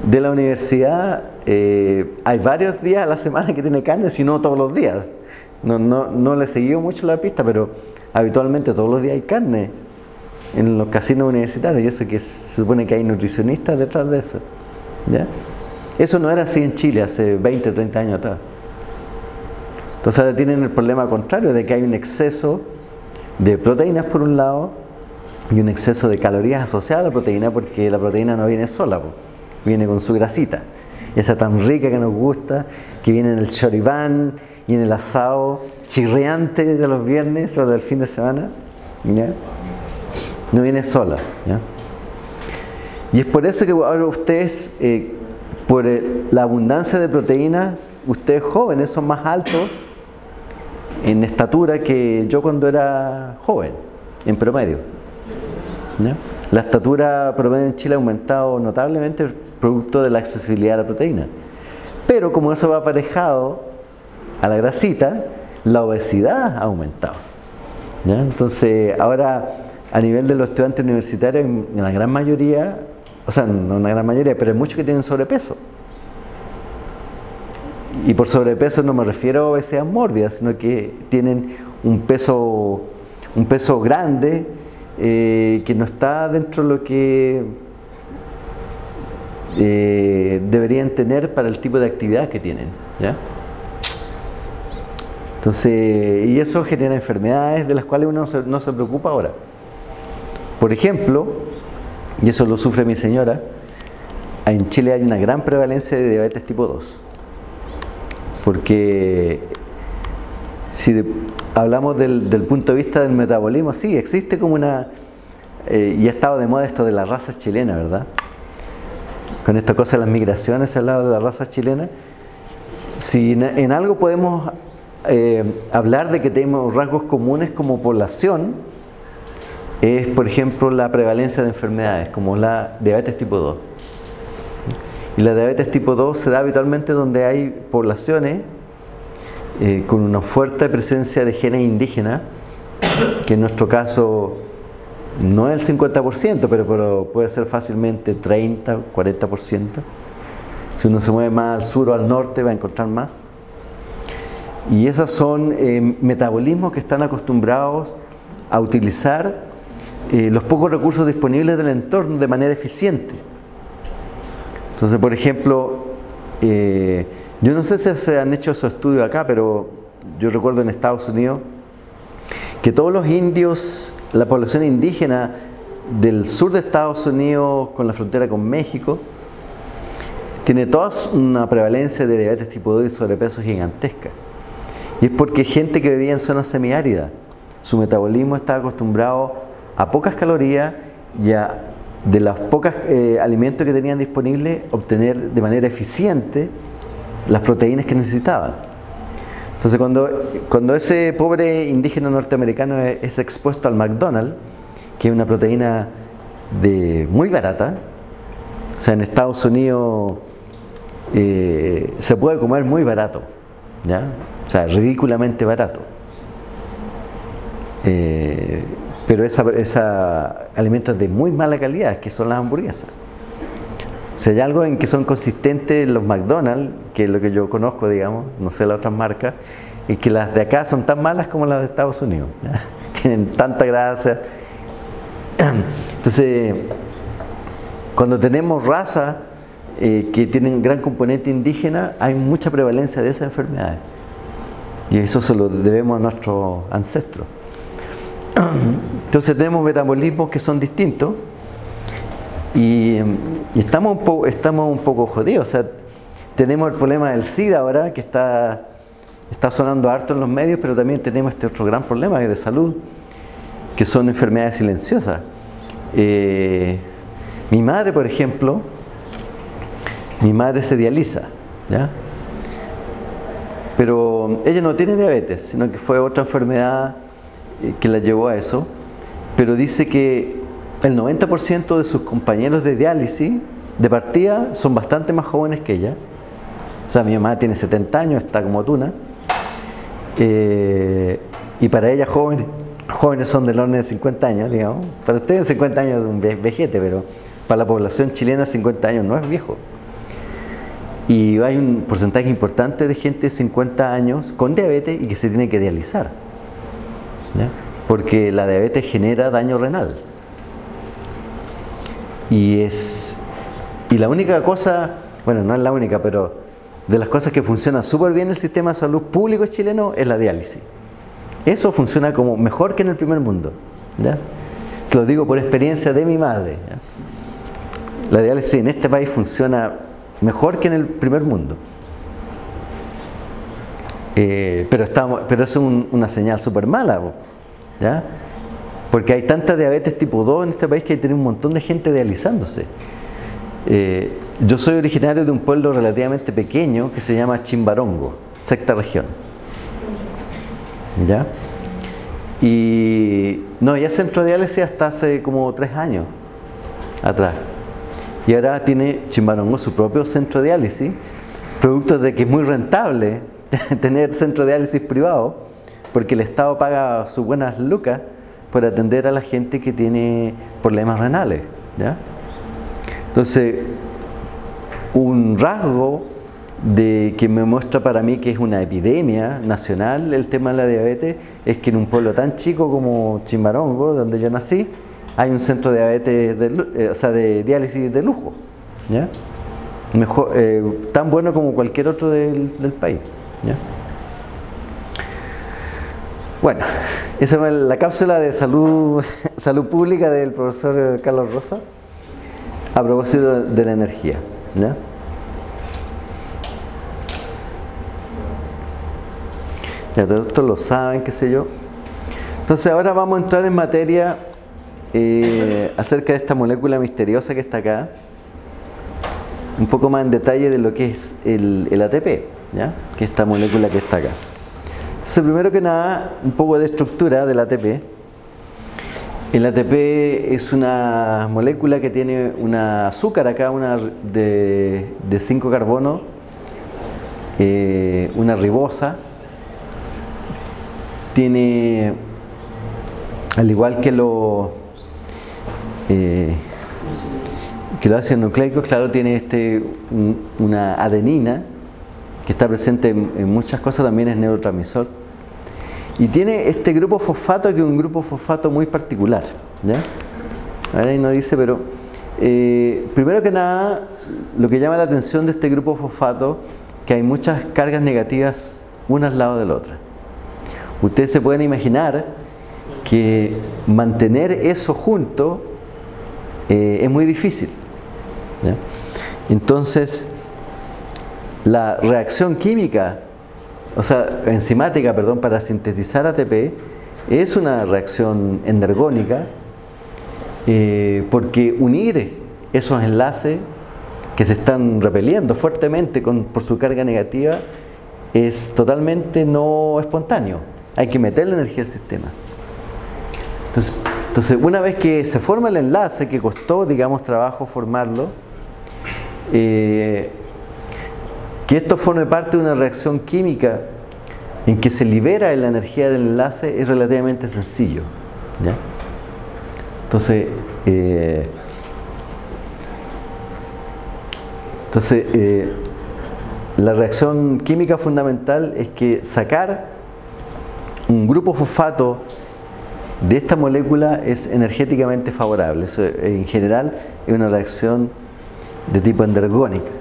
Speaker 1: de la universidad, eh, hay varios días a la semana que tiene carne, si no todos los días. No, no, no le he seguido mucho la pista, pero habitualmente todos los días hay carne en los casinos universitarios y eso que se supone que hay nutricionistas detrás de eso. ¿ya? Eso no era así en Chile hace 20, 30 años atrás. Entonces tienen el problema contrario de que hay un exceso de proteínas por un lado y un exceso de calorías asociadas a la proteína porque la proteína no viene sola, viene con su grasita. Esa tan rica que nos gusta, que viene en el choribán y en el asado chirriante de los viernes o del fin de semana. No viene sola. Y es por eso que ahora ustedes, eh, por la abundancia de proteínas, ustedes jóvenes son más altos en estatura que yo cuando era joven, en promedio. La estatura promedio en Chile ha aumentado notablemente producto de la accesibilidad a la proteína. Pero como eso va aparejado a la grasita, la obesidad ha aumentado. Entonces, ahora a nivel de los estudiantes universitarios, en la gran mayoría, o sea, no en la gran mayoría, pero hay muchos que tienen sobrepeso. Y por sobrepeso no me refiero a obesidad mórbida, sino que tienen un peso, un peso grande eh, que no está dentro de lo que eh, deberían tener para el tipo de actividad que tienen. Entonces, y eso genera enfermedades de las cuales uno no se preocupa ahora. Por ejemplo, y eso lo sufre mi señora, en Chile hay una gran prevalencia de diabetes tipo 2 porque si hablamos del, punto de vista del metabolismo, sí, existe como una, eh, y ha estado de moda esto de la raza chilena, ¿verdad? Con esta cosa de las migraciones al lado de la raza chilena, si en, algo podemos eh, hablar de que tenemos rasgos comunes como población, es por ejemplo la prevalencia de enfermedades como la diabetes tipo 2 y la diabetes tipo 2 se da habitualmente donde hay poblaciones eh, con una fuerte presencia de genes indígenas, que en nuestro caso no es el 50%, pero, puede ser fácilmente 30, 40%. Si uno se mueve más al sur o al norte va a encontrar más. Y esos son eh, metabolismos que están acostumbrados a utilizar eh, los pocos recursos disponibles del entorno de manera eficiente. Entonces, por ejemplo, eh, yo no sé si se han hecho esos estudios acá, pero yo recuerdo en Estados Unidos que todos los indios, la población indígena del sur de Estados Unidos con la frontera con México, tiene toda una prevalencia de diabetes tipo 2 y sobrepeso gigantesca. Y es porque gente que vivía en zonas semiáridas, su metabolismo está acostumbrado a pocas calorías y a de los pocos eh, alimentos que tenían disponibles, obtener de manera eficiente las proteínas que necesitaban. Entonces cuando, cuando ese pobre indígena norteamericano es, expuesto al McDonald's, que es una proteína de muy barata, o sea, en Estados Unidos eh, se puede comer muy barato, ¿ya? o sea, ridículamente barato. Eh, pero esa, alimentos de muy mala calidad, que son las hamburguesas. Si hay algo en que son consistentes los McDonald's, que es lo que yo conozco, digamos, no sé las otras marcas, y que las de acá son tan malas como las de Estados Unidos. Tienen tanta grasa. Entonces, cuando tenemos razas eh, que tienen gran componente indígena, hay mucha prevalencia de esas enfermedades. Y eso se lo debemos a nuestros ancestros. Entonces tenemos metabolismos que son distintos y, estamos, un poco, estamos un poco jodidos. O sea, tenemos el problema del SIDA ahora que está, está sonando harto en los medios, pero también tenemos este otro gran problema de salud, que son enfermedades silenciosas. Eh, mi madre, por ejemplo, mi madre se dializa, ¿ya? pero ella no tiene diabetes, sino que fue otra enfermedad eh, que la llevó a eso, pero dice que el 90% de sus compañeros de diálisis de partida son bastante más jóvenes que ella, O sea, mi mamá tiene 70 años, está como tuna. Eh, y para ella jóvenes, jóvenes son del orden de 50 años, digamos. Para ustedes 50 años es un vejete, pero para la población chilena 50 años no es viejo. Y hay un porcentaje importante de gente de 50 años con diabetes y que se tiene que dializar. Porque la diabetes genera daño renal. Y es y la única cosa, bueno, no es la única, pero de las cosas que funcionan súper bien en el sistema de salud público chileno es la diálisis. Eso funciona como mejor que en el primer mundo. ¿ya? Se lo digo por experiencia de mi madre. La diálisis en este país funciona mejor que en el primer mundo. Eh, pero, estamos, pero es una señal súper mala. ¿ya? Porque hay tanta diabetes tipo 2 en este país que hay tener un montón de gente dializándose. Eh, yo soy originario de un pueblo relativamente pequeño que se llama Chimbarongo, sexta región. ¿Ya? Y no había centro de diálisis hasta hace como tres años atrás. Y ahora tiene Chimbarongo su propio centro de diálisis, producto de que es muy rentable tener centro de diálisis privado, porque el Estado paga sus buenas lucas por atender a la gente que tiene problemas renales. ¿ya? Entonces, un rasgo de que me muestra para mí que es una epidemia nacional el tema de la diabetes es que en un pueblo tan chico como Chimbarongo, donde yo nací, hay un centro de diabetes, de, eh, o sea, de diálisis de lujo, ¿ya? Mejor, eh, tan bueno como cualquier otro del, país. ¿ya? Bueno, esa es la cápsula de salud, salud pública del profesor Carlos Rosa a propósito de la energía. ¿ya? Ya todos lo saben, qué sé yo. Entonces ahora vamos a entrar en materia eh, acerca de esta molécula misteriosa que está acá. Un poco más en detalle de lo que es el, el ATP, ¿ya? que es esta molécula que está acá. Entonces primero que nada, un poco de estructura del ATP. El ATP es una molécula que tiene una azúcar acá, una de 5 carbono, eh, una ribosa. Tiene, al igual que, lo, eh, que los ácidos nucleicos, claro, tiene este, una adenina que está presente en muchas cosas, también es neurotransmisor y tiene este grupo fosfato que es un grupo fosfato muy particular. ¿ya? Ahí no dice, pero eh, primero que nada, lo que llama la atención de este grupo fosfato, que hay muchas cargas negativas una al lado de la otra. Ustedes se pueden imaginar que mantener eso junto eh, es muy difícil. Entonces, la reacción química o sea, enzimática, perdón, para sintetizar ATP es una reacción endergónica eh, porque unir esos enlaces que se están repeliendo fuertemente por su carga negativa es totalmente no espontáneo. Hay que meter la energía al sistema. Entonces, una vez que se forma el enlace, que costó, digamos, trabajo formarlo, eh, que esto forme parte de una reacción química en que se libera la energía del enlace es relativamente sencillo. Entonces, eh, entonces eh, la reacción química fundamental es que sacar un grupo fosfato de esta molécula es energéticamente favorable. Eso en general es una reacción de tipo endergónica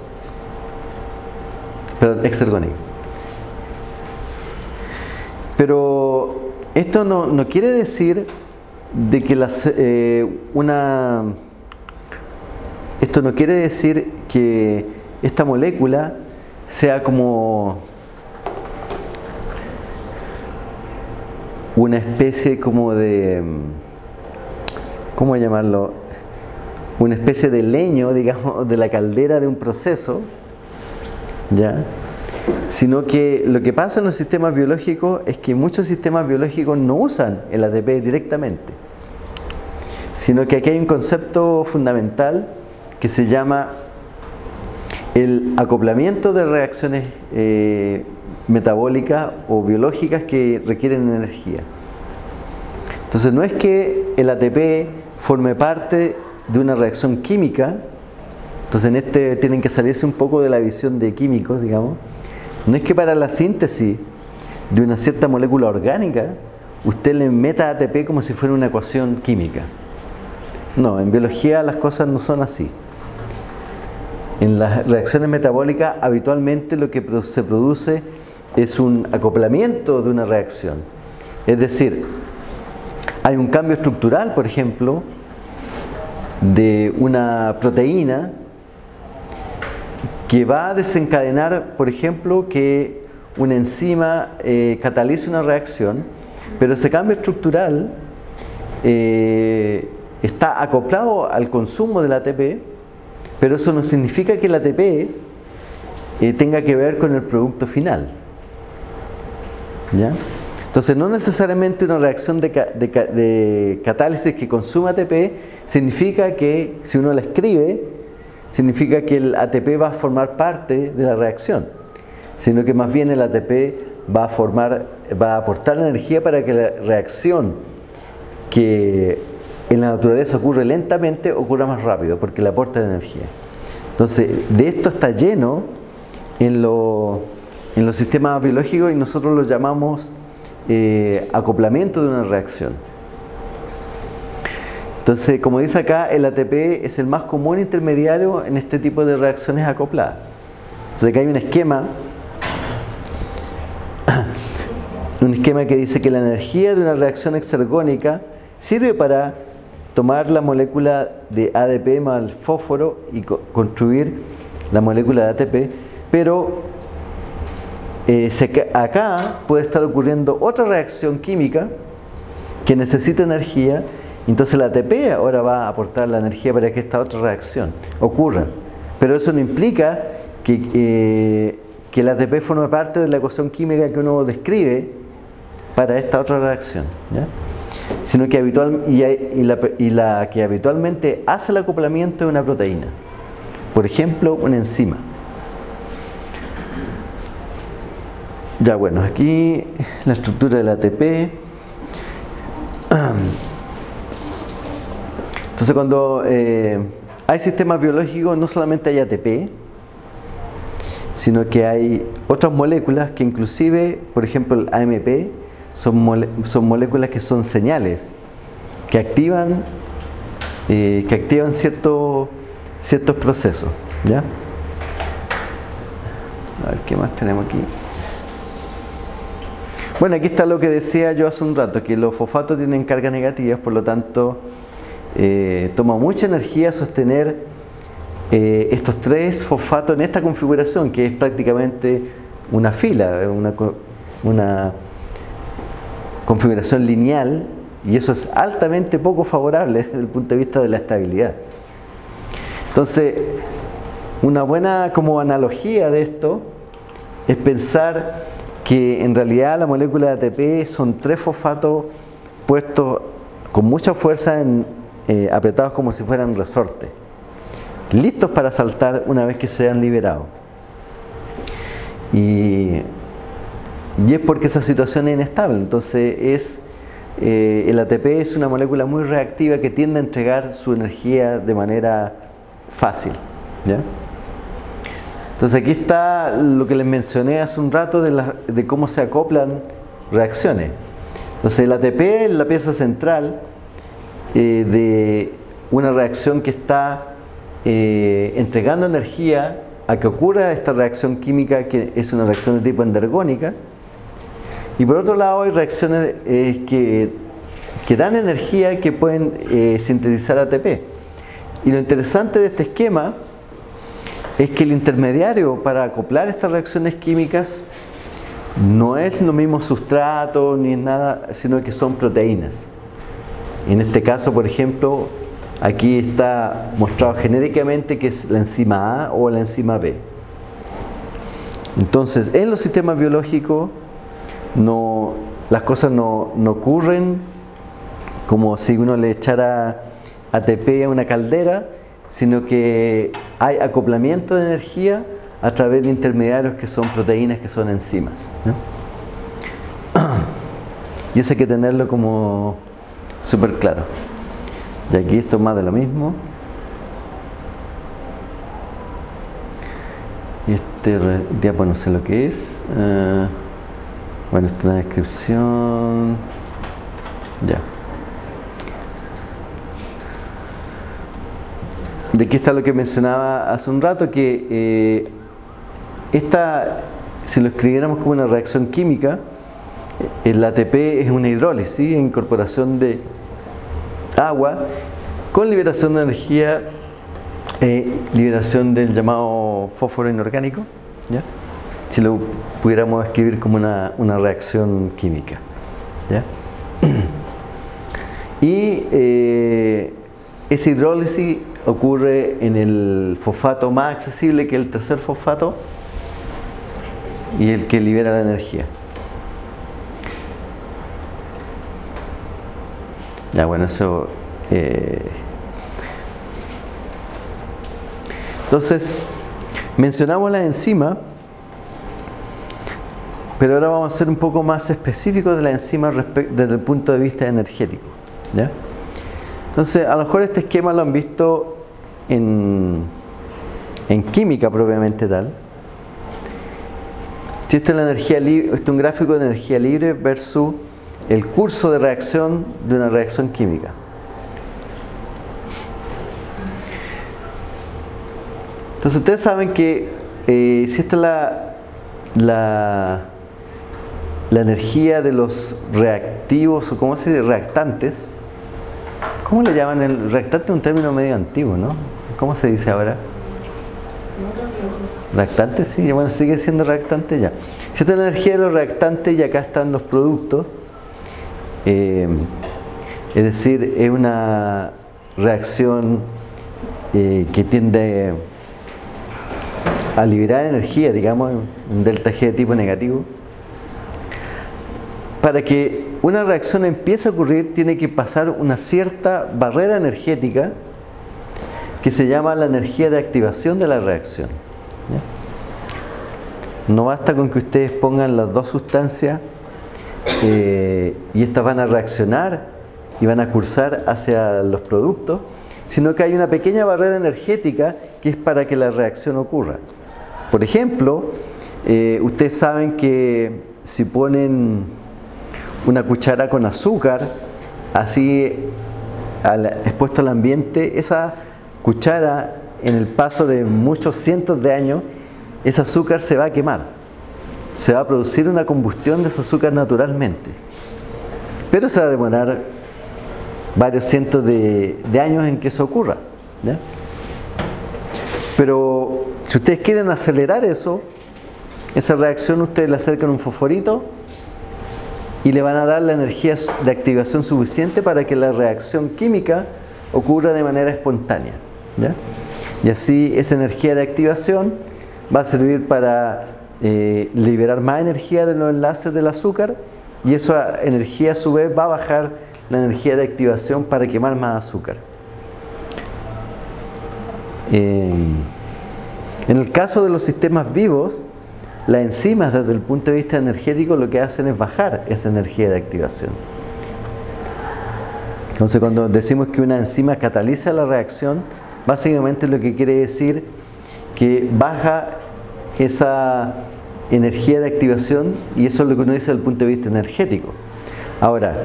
Speaker 1: perdón, exergónica. Pero esto no, quiere decir de que las, eh, una esto no quiere decir que esta molécula sea como una especie como de ¿cómo llamarlo? una especie de leño, digamos, de la caldera de un proceso Sino que lo que pasa en los sistemas biológicos es que muchos sistemas biológicos no usan el ATP directamente, sino que aquí hay un concepto fundamental que se llama el acoplamiento de reacciones eh, metabólicas o biológicas que requieren energía. Entonces no es que el ATP forme parte de una reacción química, entonces en este tienen que salirse un poco de la visión de químicos, digamos. No es que para la síntesis de una cierta molécula orgánica usted le meta ATP como si fuera una ecuación química. No, en biología las cosas no son así. En las reacciones metabólicas habitualmente lo que se produce es un acoplamiento de una reacción. Es decir, hay un cambio estructural, por ejemplo, de una proteína que va a desencadenar, por ejemplo, que una enzima eh, catalice una reacción, pero ese cambio estructural eh, está acoplado al consumo del ATP, pero eso no significa que el ATP eh, tenga que ver con el producto final. ¿Ya? Entonces, no necesariamente una reacción de, catálisis que consuma ATP significa que, si uno la escribe, significa que el ATP va a formar parte de la reacción, sino que más bien el ATP va a formar, va a aportar energía para que la reacción que en la naturaleza ocurre lentamente ocurra más rápido, porque le aporta energía. Entonces, de esto está lleno en, en los sistemas biológicos y nosotros lo llamamos eh, acoplamiento de una reacción. Entonces, como dice acá, el ATP es el más común intermediario en este tipo de reacciones acopladas. Entonces, acá hay un esquema, un esquema que dice que la energía de una reacción exergónica sirve para tomar la molécula de ADP más el fósforo y construir la molécula de ATP, pero eh, acá puede estar ocurriendo otra reacción química que necesita energía, entonces la ATP ahora va a aportar la energía para que esta otra reacción ocurra. Pero eso no implica que, eh, que la ATP forme parte de la ecuación química que uno describe para esta otra reacción. Sino que habitual, y, la, que habitualmente hace el acoplamiento de una proteína. Por ejemplo, una enzima. Ya bueno, aquí la estructura del ATP. Entonces cuando eh, hay sistemas biológicos no solamente hay ATP, sino que hay otras moléculas que inclusive, por ejemplo el AMP, son, moléculas que son señales, que activan, eh, que activan ciertos ciertos procesos. ¿ya? A ver, ¿qué más tenemos aquí? Bueno, aquí está lo que decía yo hace un rato, que los fosfatos tienen cargas negativas, por lo tanto eh, toma mucha energía sostener eh, estos tres fosfatos en esta configuración, que es prácticamente una fila, una, una configuración lineal, y eso es altamente poco favorable desde el punto de vista de la estabilidad. Entonces, una buena como analogía de esto es pensar que en realidad la molécula de ATP son tres fosfatos puestos con mucha fuerza en, eh, apretados como si fueran resortes, listos para saltar una vez que se han liberado. Y, y es porque esa situación es inestable, entonces es, eh, el ATP es una molécula muy reactiva que tiende a entregar su energía de manera fácil. ¿ya? Entonces aquí está lo que les mencioné hace un rato de, cómo se acoplan reacciones. Entonces el ATP es la pieza central eh, de una reacción que está eh, entregando energía a que ocurra esta reacción química que es una reacción de tipo endergónica. Y por otro lado hay reacciones eh, que, que, dan energía que pueden sintetizar ATP. Y lo interesante de este esquema es que el intermediario para acoplar estas reacciones químicas no es lo mismo sustrato ni nada, sino que son proteínas. En este caso, por ejemplo, aquí está mostrado genéricamente que es la enzima A o la enzima B. Entonces, en los sistemas biológicos no, las cosas no, no ocurren como si uno le echara ATP a una caldera, sino que hay acoplamiento de energía a través de intermediarios que son proteínas, que son enzimas. Y eso hay que tenerlo como súper claro. Y aquí esto es más de lo mismo. Y este diapo no sé lo que es. Eh, bueno, esto es una descripción. Ya. De aquí está lo que mencionaba hace un rato, que eh, esta, si lo escribiéramos como una reacción química, el ATP es una hidrólisis, incorporación de agua con liberación de energía, eh, liberación del llamado fósforo inorgánico. ¿ya? si lo pudiéramos escribir como una, reacción química. Y eh, esa hidrólisis ocurre en el fosfato más accesible que el tercer fosfato y el que libera la energía. Ya, bueno, eso... Eh, entonces, mencionamos la enzima pero ahora vamos a ser un poco más específicos de la enzima desde el punto de vista energético. Entonces, a lo mejor este esquema lo han visto en, en química propiamente tal. Si la energía este es un gráfico de energía libre versus el curso de reacción de una reacción química. Entonces ustedes saben que eh, si esta es la, la la energía de los reactivos, o cómo se dice, reactantes. ¿Cómo le llaman? El reactante es un término medio antiguo, ¿no? ¿Cómo se dice ahora? Reactante, sí, bueno, sigue siendo reactante ya. Si esta es la energía de los reactantes y acá están los productos, eh, es decir, es una reacción eh, que tiende a liberar energía, digamos, un delta G de tipo negativo para que una reacción empiece a ocurrir tiene que pasar una cierta barrera energética que se llama la energía de activación de la reacción. No basta con que ustedes pongan las dos sustancias eh, y estas van a reaccionar y van a cursar hacia los productos, sino que hay una pequeña barrera energética que es para que la reacción ocurra. Por ejemplo, eh, ustedes saben que si ponen una cuchara con azúcar, así expuesto al ambiente, esa cuchara en el paso de muchos cientos de años, ese azúcar se va a quemar. Se va a producir una combustión de ese azúcar naturalmente. Pero se va a demorar varios cientos de, años en que eso ocurra. Pero si ustedes quieren acelerar eso, esa reacción ustedes le acercan un fosforito y le van a dar la energía de activación suficiente para que la reacción química ocurra de manera espontánea. Y así esa energía de activación va a servir para eh, liberar más energía de los enlaces del azúcar y esa energía a su vez va a bajar la energía de activación para quemar más azúcar. Eh, en el caso de los sistemas vivos, las enzimas desde el punto de vista energético lo que hacen es bajar esa energía de activación. Entonces cuando decimos que una enzima cataliza la reacción, básicamente lo que quiere decir que baja esa energía de activación y eso es lo que uno dice desde el punto de vista energético. Ahora,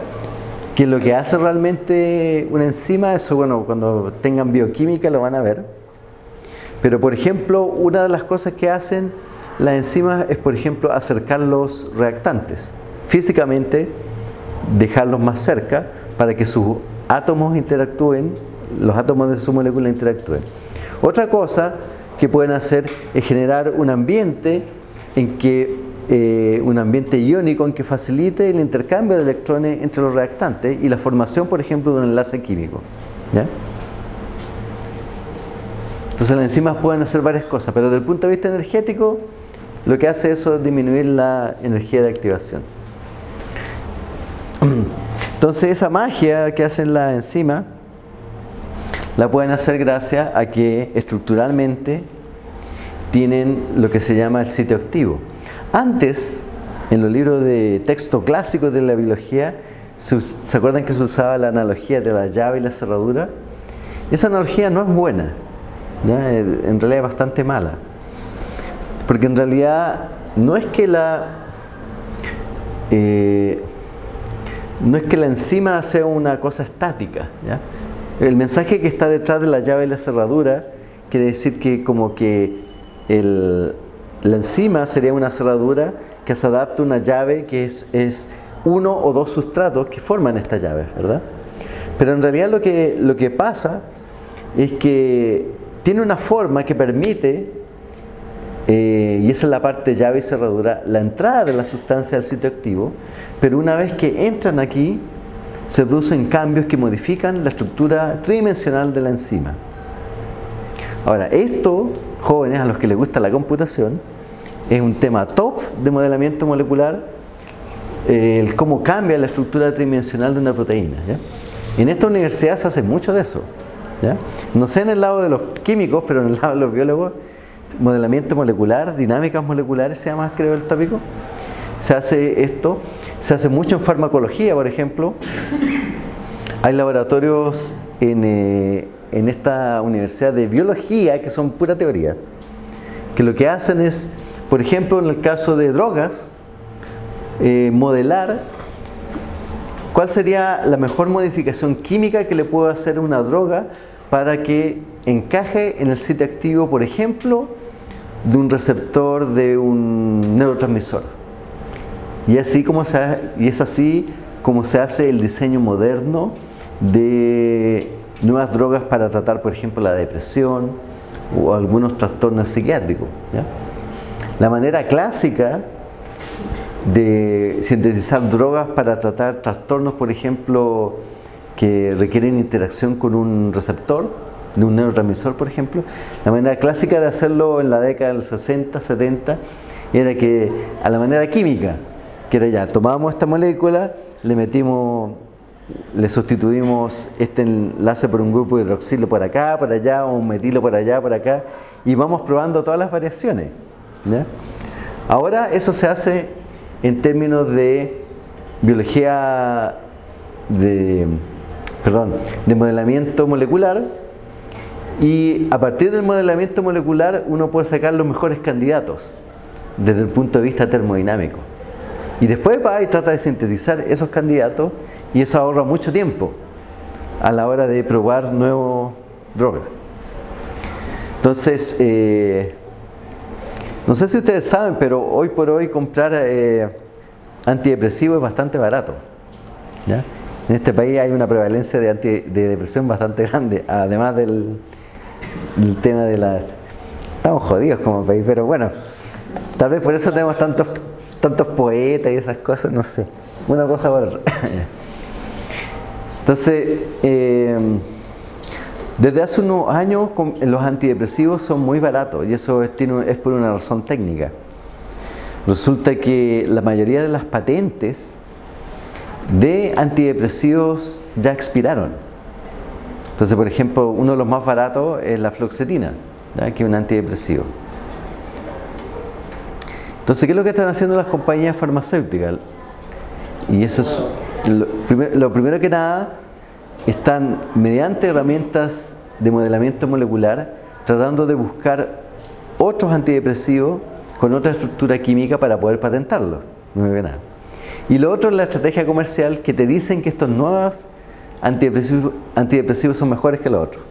Speaker 1: ¿qué es lo que hace realmente una enzima? Eso, bueno, cuando tengan bioquímica lo van a ver. Pero, por ejemplo, una de las cosas que hacen la enzima es, por ejemplo, acercar los reactantes. Físicamente, dejarlos más cerca para que sus átomos interactúen, los átomos de su molécula interactúen. Otra cosa que pueden hacer es generar un ambiente en que eh, un ambiente iónico en que facilite el intercambio de electrones entre los reactantes y la formación, por ejemplo, de un enlace químico. Entonces las enzimas pueden hacer varias cosas, pero desde el punto de vista energético lo que hace eso es disminuir la energía de activación. Entonces esa magia que hacen la enzima la pueden hacer gracias a que estructuralmente tienen lo que se llama el sitio activo. Antes, en los libros de texto clásicos de la biología, ¿se acuerdan que se usaba la analogía de la llave y la cerradura? Esa analogía no es buena, en realidad es bastante mala. Porque en realidad no es que la eh, no es que la enzima sea una cosa estática. El mensaje que está detrás de la llave y la cerradura quiere decir que como que la enzima sería una cerradura que se adapta a una llave que es, es, uno o dos sustratos que forman esta llave, ¿verdad? Pero en realidad lo que, lo que pasa es que tiene una forma que permite, eh, y esa es la parte llave y cerradura, la entrada de la sustancia al sitio activo, pero una vez que entran aquí, se producen cambios que modifican la estructura tridimensional de la enzima. Ahora, esto, jóvenes a los que les gusta la computación, es un tema top de modelamiento molecular, eh, el cómo cambia la estructura tridimensional de una proteína. En esta universidad se hace mucho de eso. No sé en el lado de los químicos, pero en el lado de los biólogos, modelamiento molecular, dinámicas moleculares se llama, creo, el tópico. Se hace esto, se hace mucho en farmacología, por ejemplo. Hay laboratorios en, eh, en esta universidad de biología que son pura teoría, que lo que hacen es, por ejemplo, en el caso de drogas, eh, modelar cuál sería la mejor modificación química que le puedo hacer a una droga para que encaje en el sitio activo, por ejemplo, de un receptor de un neurotransmisor. Y, así como se, y es así como se hace el diseño moderno de nuevas drogas para tratar, por ejemplo, la depresión o algunos trastornos psiquiátricos. La manera clásica de sintetizar drogas para tratar trastornos, por ejemplo, que requieren interacción con un receptor, de un neurotransmisor, por ejemplo. La manera clásica de hacerlo en la década del 60, 70, era que a la manera química, que era ya, tomábamos esta molécula, le metimos, le sustituimos este enlace por un grupo de hidroxilo por acá, por allá, o un metilo por allá, por acá, y vamos probando todas las variaciones. Ahora eso se hace en términos de biología de perdón, de modelamiento molecular y a partir del modelamiento molecular uno puede sacar los mejores candidatos desde el punto de vista termodinámico. Y después va y trata de sintetizar esos candidatos y eso ahorra mucho tiempo a la hora de probar nuevos drogas. Entonces, eh, no sé si ustedes saben, pero hoy por hoy comprar eh, antidepresivo es bastante barato. ¿ya? En este país hay una prevalencia de, de depresión bastante grande, además del, tema de la... Estamos jodidos como país, pero bueno, tal vez por eso tenemos tantos, tantos poetas y esas cosas, no sé. Una cosa por otra. Entonces, eh, desde hace unos años los antidepresivos son muy baratos y eso es, por una razón técnica. Resulta que la mayoría de las patentes de antidepresivos ya expiraron. Entonces, por ejemplo, uno de los más baratos es la fluoxetina, que es un antidepresivo. Entonces, ¿qué es lo que están haciendo las compañías farmacéuticas? Y eso es lo, primero que nada, están mediante herramientas de modelamiento molecular tratando de buscar otros antidepresivos con otra estructura química para poder patentarlos. No me nada. Y lo otro es la estrategia comercial que te dicen que estos nuevos antidepresivos, son mejores que los otros.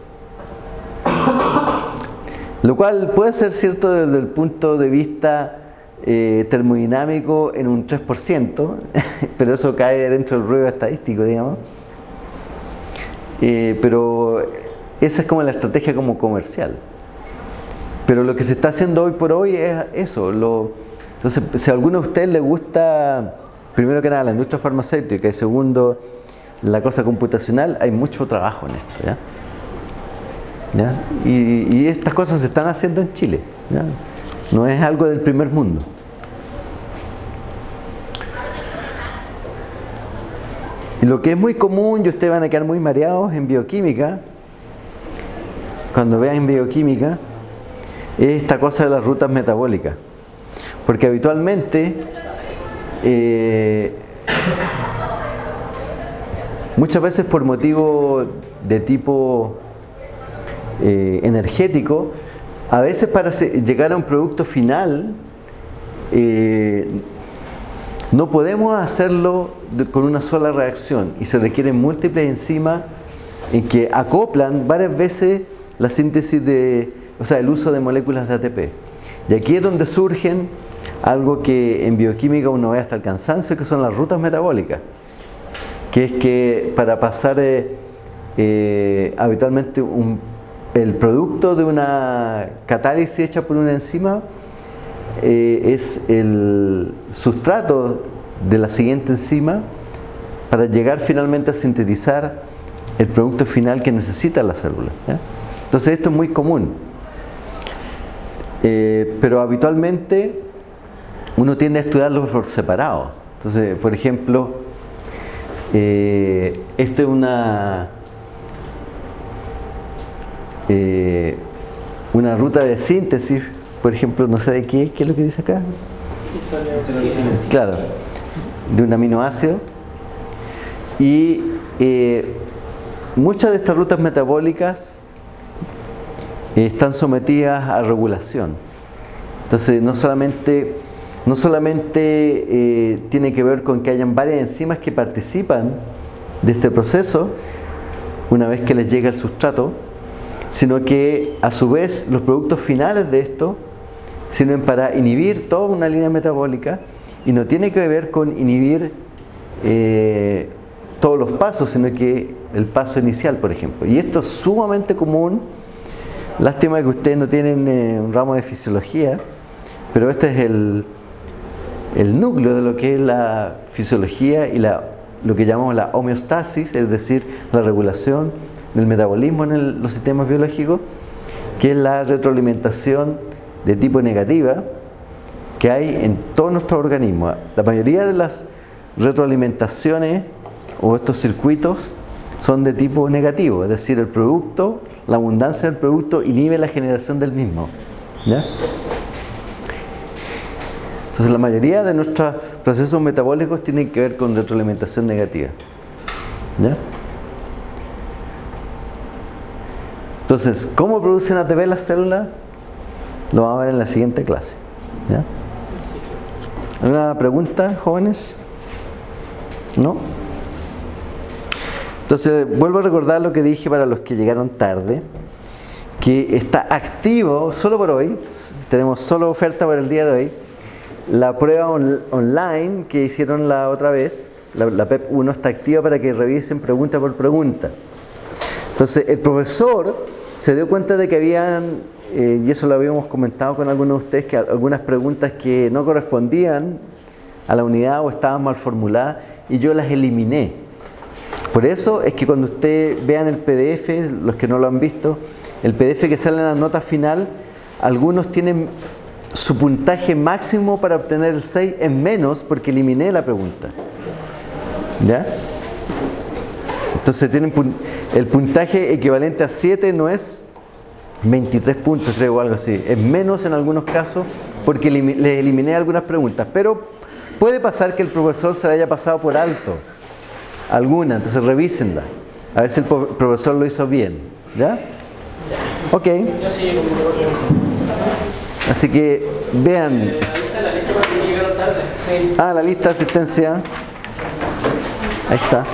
Speaker 1: Lo cual puede ser cierto desde el punto de vista eh, termodinámico en un 3%, pero eso cae dentro del ruido estadístico, digamos. Eh, pero esa es como la estrategia como comercial. Pero lo que se está haciendo hoy por hoy es eso. entonces, si a alguno de ustedes le gusta primero que nada la industria farmacéutica y segundo la cosa computacional, hay mucho trabajo en esto. ¿ya? Y, estas cosas se están haciendo en Chile. No es algo del primer mundo. Y lo que es muy común, y ustedes van a quedar muy mareados en bioquímica, cuando vean bioquímica, es esta cosa de las rutas metabólicas. Porque habitualmente eh, muchas veces por motivo de tipo eh, energético, a veces para llegar a un producto final eh, no podemos hacerlo con una sola reacción y se requieren múltiples enzimas en que acoplan varias veces la síntesis de, o sea, el uso de moléculas de ATP. Y aquí es donde surgen algo que en bioquímica uno ve hasta el cansancio, que son las rutas metabólicas. Que es que para pasar eh, eh, habitualmente el producto de una catálisis hecha por una enzima eh, es el sustrato de la siguiente enzima para llegar finalmente a sintetizar el producto final que necesita la célula. Entonces esto es muy común. Eh, pero habitualmente uno tiende a estudiarlo por separado. Entonces, por ejemplo, eh, esta es una, eh, una ruta de síntesis, por ejemplo, no sé de qué, ¿qué es lo que dice acá? Claro, de un aminoácido. Y muchas de estas rutas metabólicas están sometidas a regulación. Entonces, no solamente, no solamente eh, tiene que ver con que hayan varias enzimas que participan de este proceso una vez que les llega el sustrato, sino que a su vez los productos finales de esto sirven para inhibir toda una línea metabólica y no tiene que ver con inhibir eh, todos los pasos, sino que el paso inicial, por ejemplo. Y esto es sumamente común Lástima que ustedes no tienen eh, un ramo de fisiología, pero este es el, el, núcleo de lo que es la fisiología y la, lo que llamamos la homeostasis, es decir, la regulación del metabolismo en los sistemas biológicos, que es la retroalimentación de tipo negativa que hay en todo nuestro organismo. La mayoría de las retroalimentaciones o estos circuitos son de tipo negativo, es decir, el producto la abundancia del producto inhibe la generación del mismo. Entonces la mayoría de nuestros procesos metabólicos tienen que ver con retroalimentación negativa. Entonces, ¿cómo producen ATP las células? Lo vamos a ver en la siguiente clase. ¿Ya? ¿Alguna pregunta, jóvenes? ¿No? Entonces, vuelvo a recordar lo que dije para los que llegaron tarde, que está activo solo por hoy, tenemos solo oferta para el día de hoy, la prueba online que hicieron la otra vez, la, PEP 1 está activa para que revisen pregunta por pregunta. Entonces, el profesor se dio cuenta de que habían, eh, y eso lo habíamos comentado con algunos de ustedes, que algunas preguntas que no correspondían a la unidad o estaban mal formuladas, y yo las eliminé. Por eso es que cuando ustedes vean el PDF, los que no lo han visto, el PDF que sale en la nota final, algunos tienen su puntaje máximo para obtener el 6 en menos porque eliminé la pregunta. ¿Ya? Entonces tienen el puntaje equivalente a 7 no es 23 puntos, creo, o algo así. Es menos en algunos casos porque les eliminé algunas preguntas. Pero puede pasar que el profesor se le haya pasado por alto alguna, entonces revísenla. A ver si el profesor lo hizo bien. ¿Ya? Ok. Así que vean. Ah, la lista de asistencia. Ahí está.